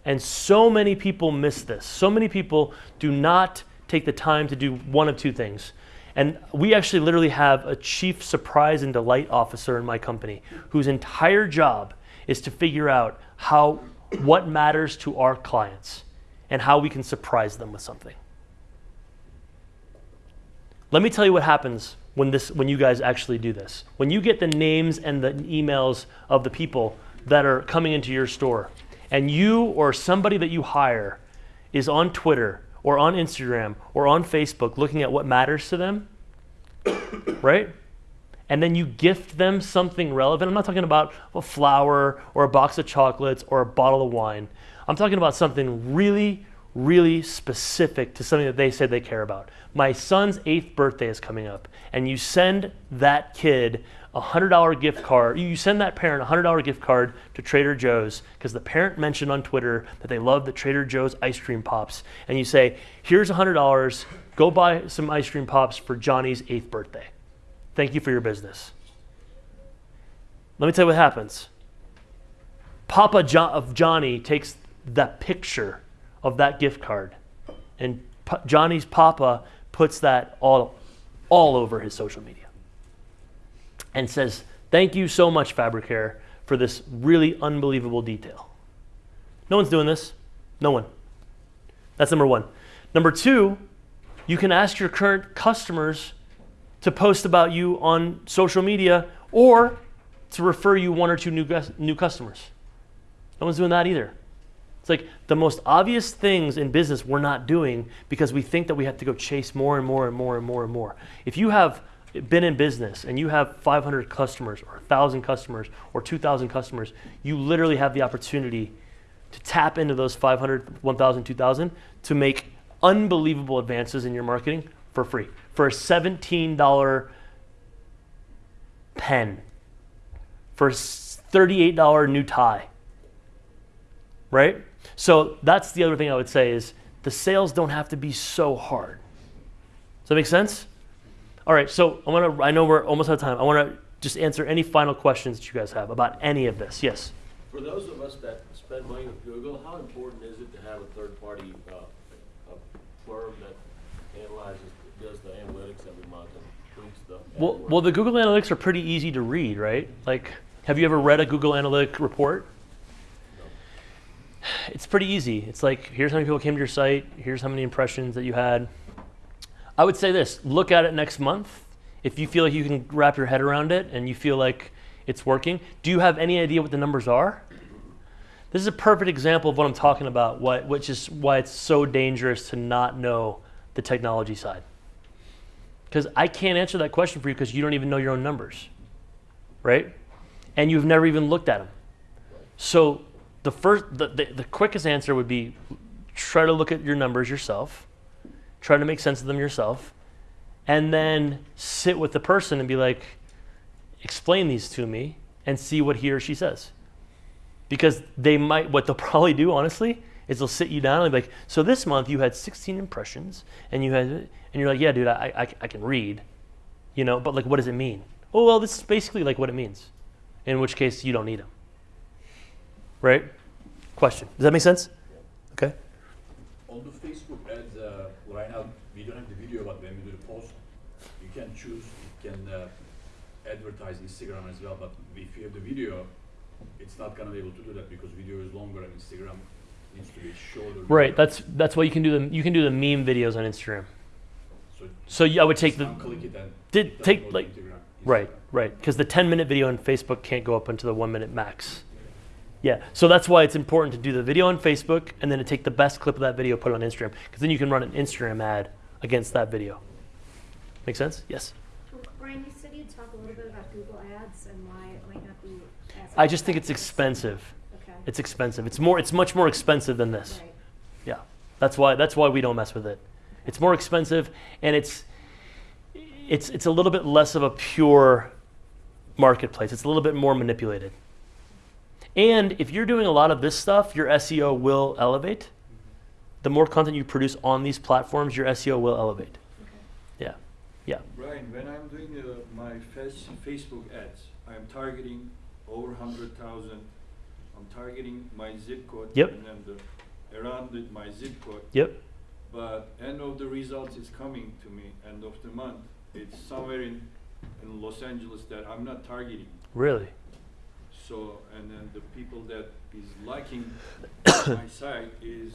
And so many people miss this. So many people do not take the time to do one of two things. And we actually literally have a chief surprise and delight officer in my company whose entire job is to figure out how what matters to our clients and how we can surprise them with something. Let me tell you what happens when this when you guys actually do this. When you get the names and the emails of the people that are coming into your store and you or somebody that you hire is on Twitter or on Instagram or on Facebook looking at what matters to them, right? And then you gift them something relevant. I'm not talking about a flower or a box of chocolates or a bottle of wine. I'm talking about something really, really specific to something that they say they care about. My son's eighth birthday is coming up, and you send that kid a $100 gift card. You send that parent a $100 gift card to Trader Joe's because the parent mentioned on Twitter that they love the Trader Joe's ice cream pops. And you say, here's $100, go buy some ice cream pops for Johnny's eighth birthday. Thank you for your business. Let me tell you what happens. Papa jo- of Johnny takes that picture of that gift card, and P- Johnny's Papa puts that all, all over his social media and says, Thank you so much, Fabric Care, for this really unbelievable detail. No one's doing this. No one. That's number one. Number two, you can ask your current customers to post about you on social media or to refer you one or two new, new customers. No one's doing that either. It's like the most obvious things in business we're not doing because we think that we have to go chase more and more and more and more and more. If you have been in business and you have 500 customers or 1,000 customers or 2,000 customers, you literally have the opportunity to tap into those 500, 1,000, 2,000 to make unbelievable advances in your marketing for free. For a $17 pen, for a $38 new tie, right? So that's the other thing I would say is the sales don't have to be so hard. Does that make sense? All right, so I want to. I know we're almost out of time. I want to just answer any final questions that you guys have about any of this. Yes. For those of us that spend money with Google, how important is it to have a third-party uh, a firm that analyzes, does the analytics every month and tweaks the? Well, well, the Google Analytics are pretty easy to read, right? Like, have you ever read a Google Analytic report? It's pretty easy. It's like, here's how many people came to your site. Here's how many impressions that you had. I would say this: look at it next month. If you feel like you can wrap your head around it and you feel like it's working, do you have any idea what the numbers are? This is a perfect example of what I'm talking about, what, which is why it's so dangerous to not know the technology side. Because I can't answer that question for you because you don't even know your own numbers, right? And you've never even looked at them. So the first, the, the, the quickest answer would be try to look at your numbers yourself, try to make sense of them yourself, and then sit with the person and be like, explain these to me and see what he or she says. Because they might, what they'll probably do, honestly, is they'll sit you down and be like, so this month you had 16 impressions, and you had, and you're like, yeah, dude, I, I, I can read, you know, but like, what does it mean? Oh, well, this is basically like what it means. In which case, you don't need them. Right? Question. Does that make sense? Okay. On the Facebook ads, uh, right now, we don't have the video, but when we do the post, you can choose, you can uh, advertise Instagram as well, but if you have the video, it's not gonna be able to do that because video is longer and Instagram needs to be shorter. Right. That's that's why you can do the you can do the meme videos on Instagram. So, So yeah, I would take the Just it and did it take like Instagram. right right because the 10 minute video on Facebook can't go up into the one minute max. Yeah. So that's why it's important to do the video on Facebook and then to take the best clip of that video, put it on Instagram because then you can run an Instagram ad against that video. Make sense? Yes. Brian, you said you'd talk a little bit about Google Ads and why it might not be as. I just think it's expensive. Okay. It's expensive. It's more. It's much more expensive than this. Right. Yeah, that's why. That's why we don't mess with it. It's more expensive, and it's it's it's a little bit less of a pure marketplace. It's a little bit more manipulated. And if you're doing a lot of this stuff, your SEO will elevate. The more content you produce on these platforms, your SEO will elevate. Yeah. Brian, when I'm doing uh, my face, Facebook ads, I'm targeting over hundred thousand. I'm targeting my zip code. Yep. And then the, around the, my zip code. Yep. But end of the results is coming to me, end of the month. It's somewhere in, in Los Angeles that I'm not targeting. Really? So, and then the people that is liking my site is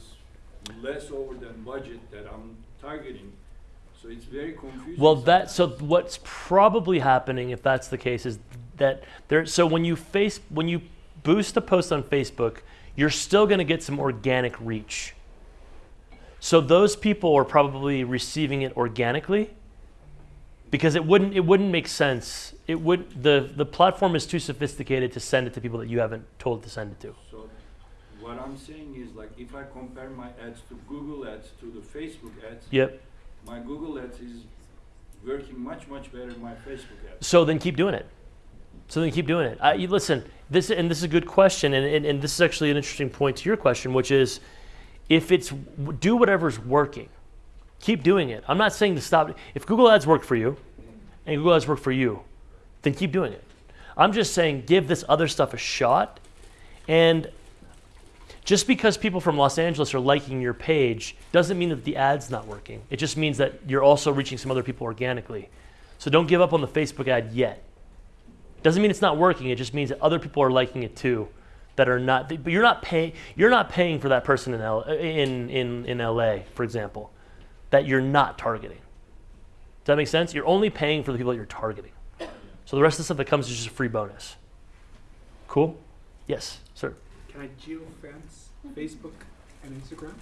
less over than budget that I'm targeting. So it's very confusing. Well, that so what's probably happening if that's the case is that there. So when you face when you boost a post on Facebook, you're still going to get some organic reach. So those people are probably receiving it organically because it wouldn't it wouldn't make sense. It would the the platform is too sophisticated to send it to people that you haven't told to send it to. So what I'm saying is like if I compare my ads to Google ads to the Facebook ads, Yep. My Google ads is working much much better than my Facebook ads. So then keep doing it. So then keep doing it. I, listen, this and this is a good question, and, and, and this is actually an interesting point to your question, which is, if it's do whatever's working, keep doing it. I'm not saying to stop. If Google Ads work for you, and Google Ads work for you, then keep doing it. I'm just saying give this other stuff a shot, and just because people from Los Angeles are liking your page doesn't mean that the ad's not working. It just means that you're also reaching some other people organically. So don't give up on the Facebook ad yet. Doesn't mean it's not working. It just means that other people are liking it too, that are not. But you're not paying. You're not paying for that person in L, in in in LA, for example, that you're not targeting. Does that make sense? You're only paying for the people that you're targeting. So the rest of the stuff that comes is just a free bonus. Cool. Yes. Can I geofence Facebook and Instagram?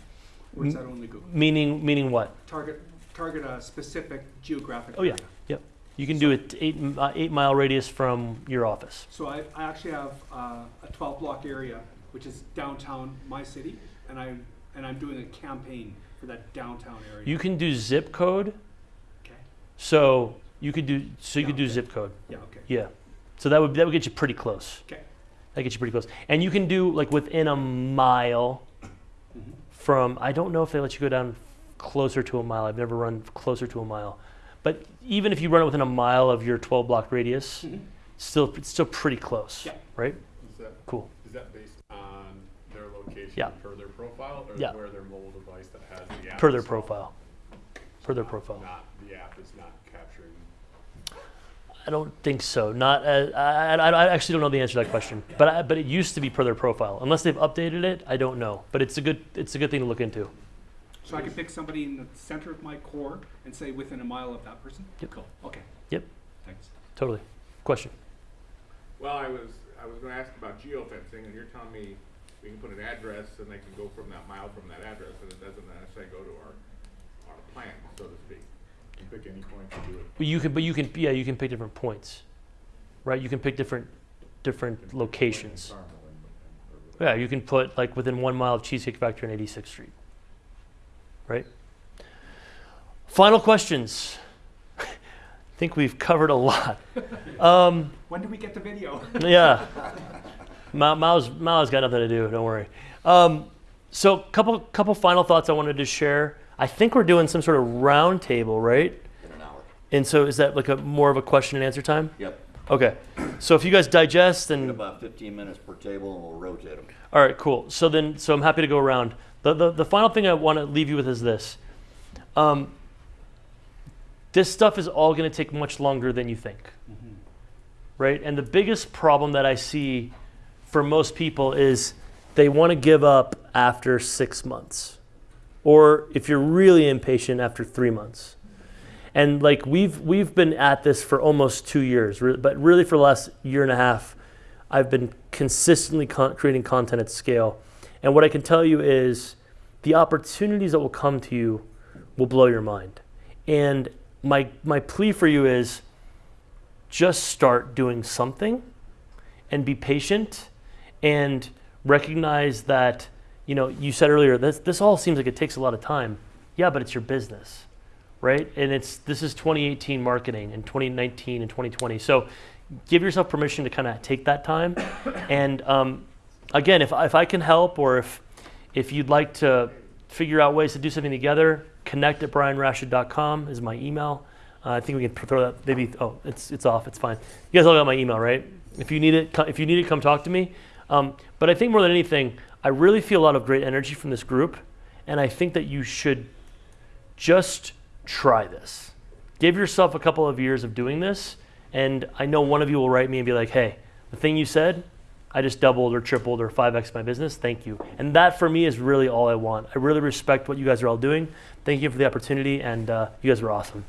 Or is that only Google? Meaning meaning what? Target, target a specific geographic Oh yeah. area. Yep. You can do it eight uh, eight mile radius from your office. So I, I actually have uh, a 12 block area, which is downtown my city, and I and I'm doing a campaign for that downtown area. You can do zip code. Okay. So you could do so you Yeah, could do okay. zip code. Yeah, okay. Yeah. So that would that would get you pretty close. Okay. That gets you pretty close. And you can do like within a mile from I don't know if they let you go down closer to a mile. I've never run closer to a mile. But even if you run it within a mile of your 12 block radius, Mhm. still it's still pretty close. Yeah. Right? Is that, Cool. is that based on their location Yeah. per their profile, or Yeah. where their mobile device that has the app? Per their profile. Per their Not- profile. Not, the app is not capturing. I don't think so. Not uh, I, I, I actually don't know the answer to that question. But I, but it used to be per their profile. Unless they've updated it, I don't know. But it's a good it's a good thing to look into. So I can pick somebody in the center of my core and say within a mile of that person? Yep. Cool, okay, Yep. thanks. Totally. Question. Well, I was, I was gonna ask about geofencing, and you're telling me we can put an address and they can go from that mile from that address, and it doesn't necessarily go to our, our plan, so to speak. You pick any point to do it. But you can but you can yeah you can pick different points, right? You can pick different different locations. Yeah, you can put like within one mile of Cheesecake Factory on 86th Street. Right? Final questions. I think we've covered a lot. Um, When do we get the video? yeah. Ma- Mao's, Mao's got nothing to do, don't worry. Um, so, couple couple final thoughts I wanted to share. I think we're doing some sort of round table, right? In an hour. And so, is that like a more of a question and answer time? Yep. Okay. So, if you guys digest and About fifteen minutes per table and we'll rotate them. all right, cool. So then, so I'm happy to go around. The, the, the final thing I want to leave you with is this. Um, this stuff is all going to take much longer than you think. Right? And the biggest problem that I see for most people is they want to give up after six months. Or if you're really impatient, after three months. And like we've we've been at this for almost two years, but really for the last year and a half, I've been consistently con- creating content at scale. And what I can tell you is the opportunities that will come to you will blow your mind. And my my plea for you is just start doing something and be patient and recognize that you know you said earlier this this all seems like it takes a lot of time. Yeah, but it's your business. right? And it's this is 2018 marketing and 2019 and 2020. So give yourself permission to kind of take that time. And um, again, if if I can help or if if you'd like to figure out ways to do something together, connect at brianrashid.com is my email. Uh, I think we can throw that maybe. Oh, it's it's off. It's fine. You guys all got my email, right? If you need it, if you need it, come talk to me. Um, but I think more than anything, I really feel a lot of great energy from this group, and I think that you should just try this. Give yourself a couple of years of doing this, and I know one of you will write me and be like, "Hey, the thing you said, I just doubled or tripled or 5x my business. Thank you." And that for me is really all I want. I really respect what you guys are all doing. Thank you for the opportunity, and uh, you guys are awesome.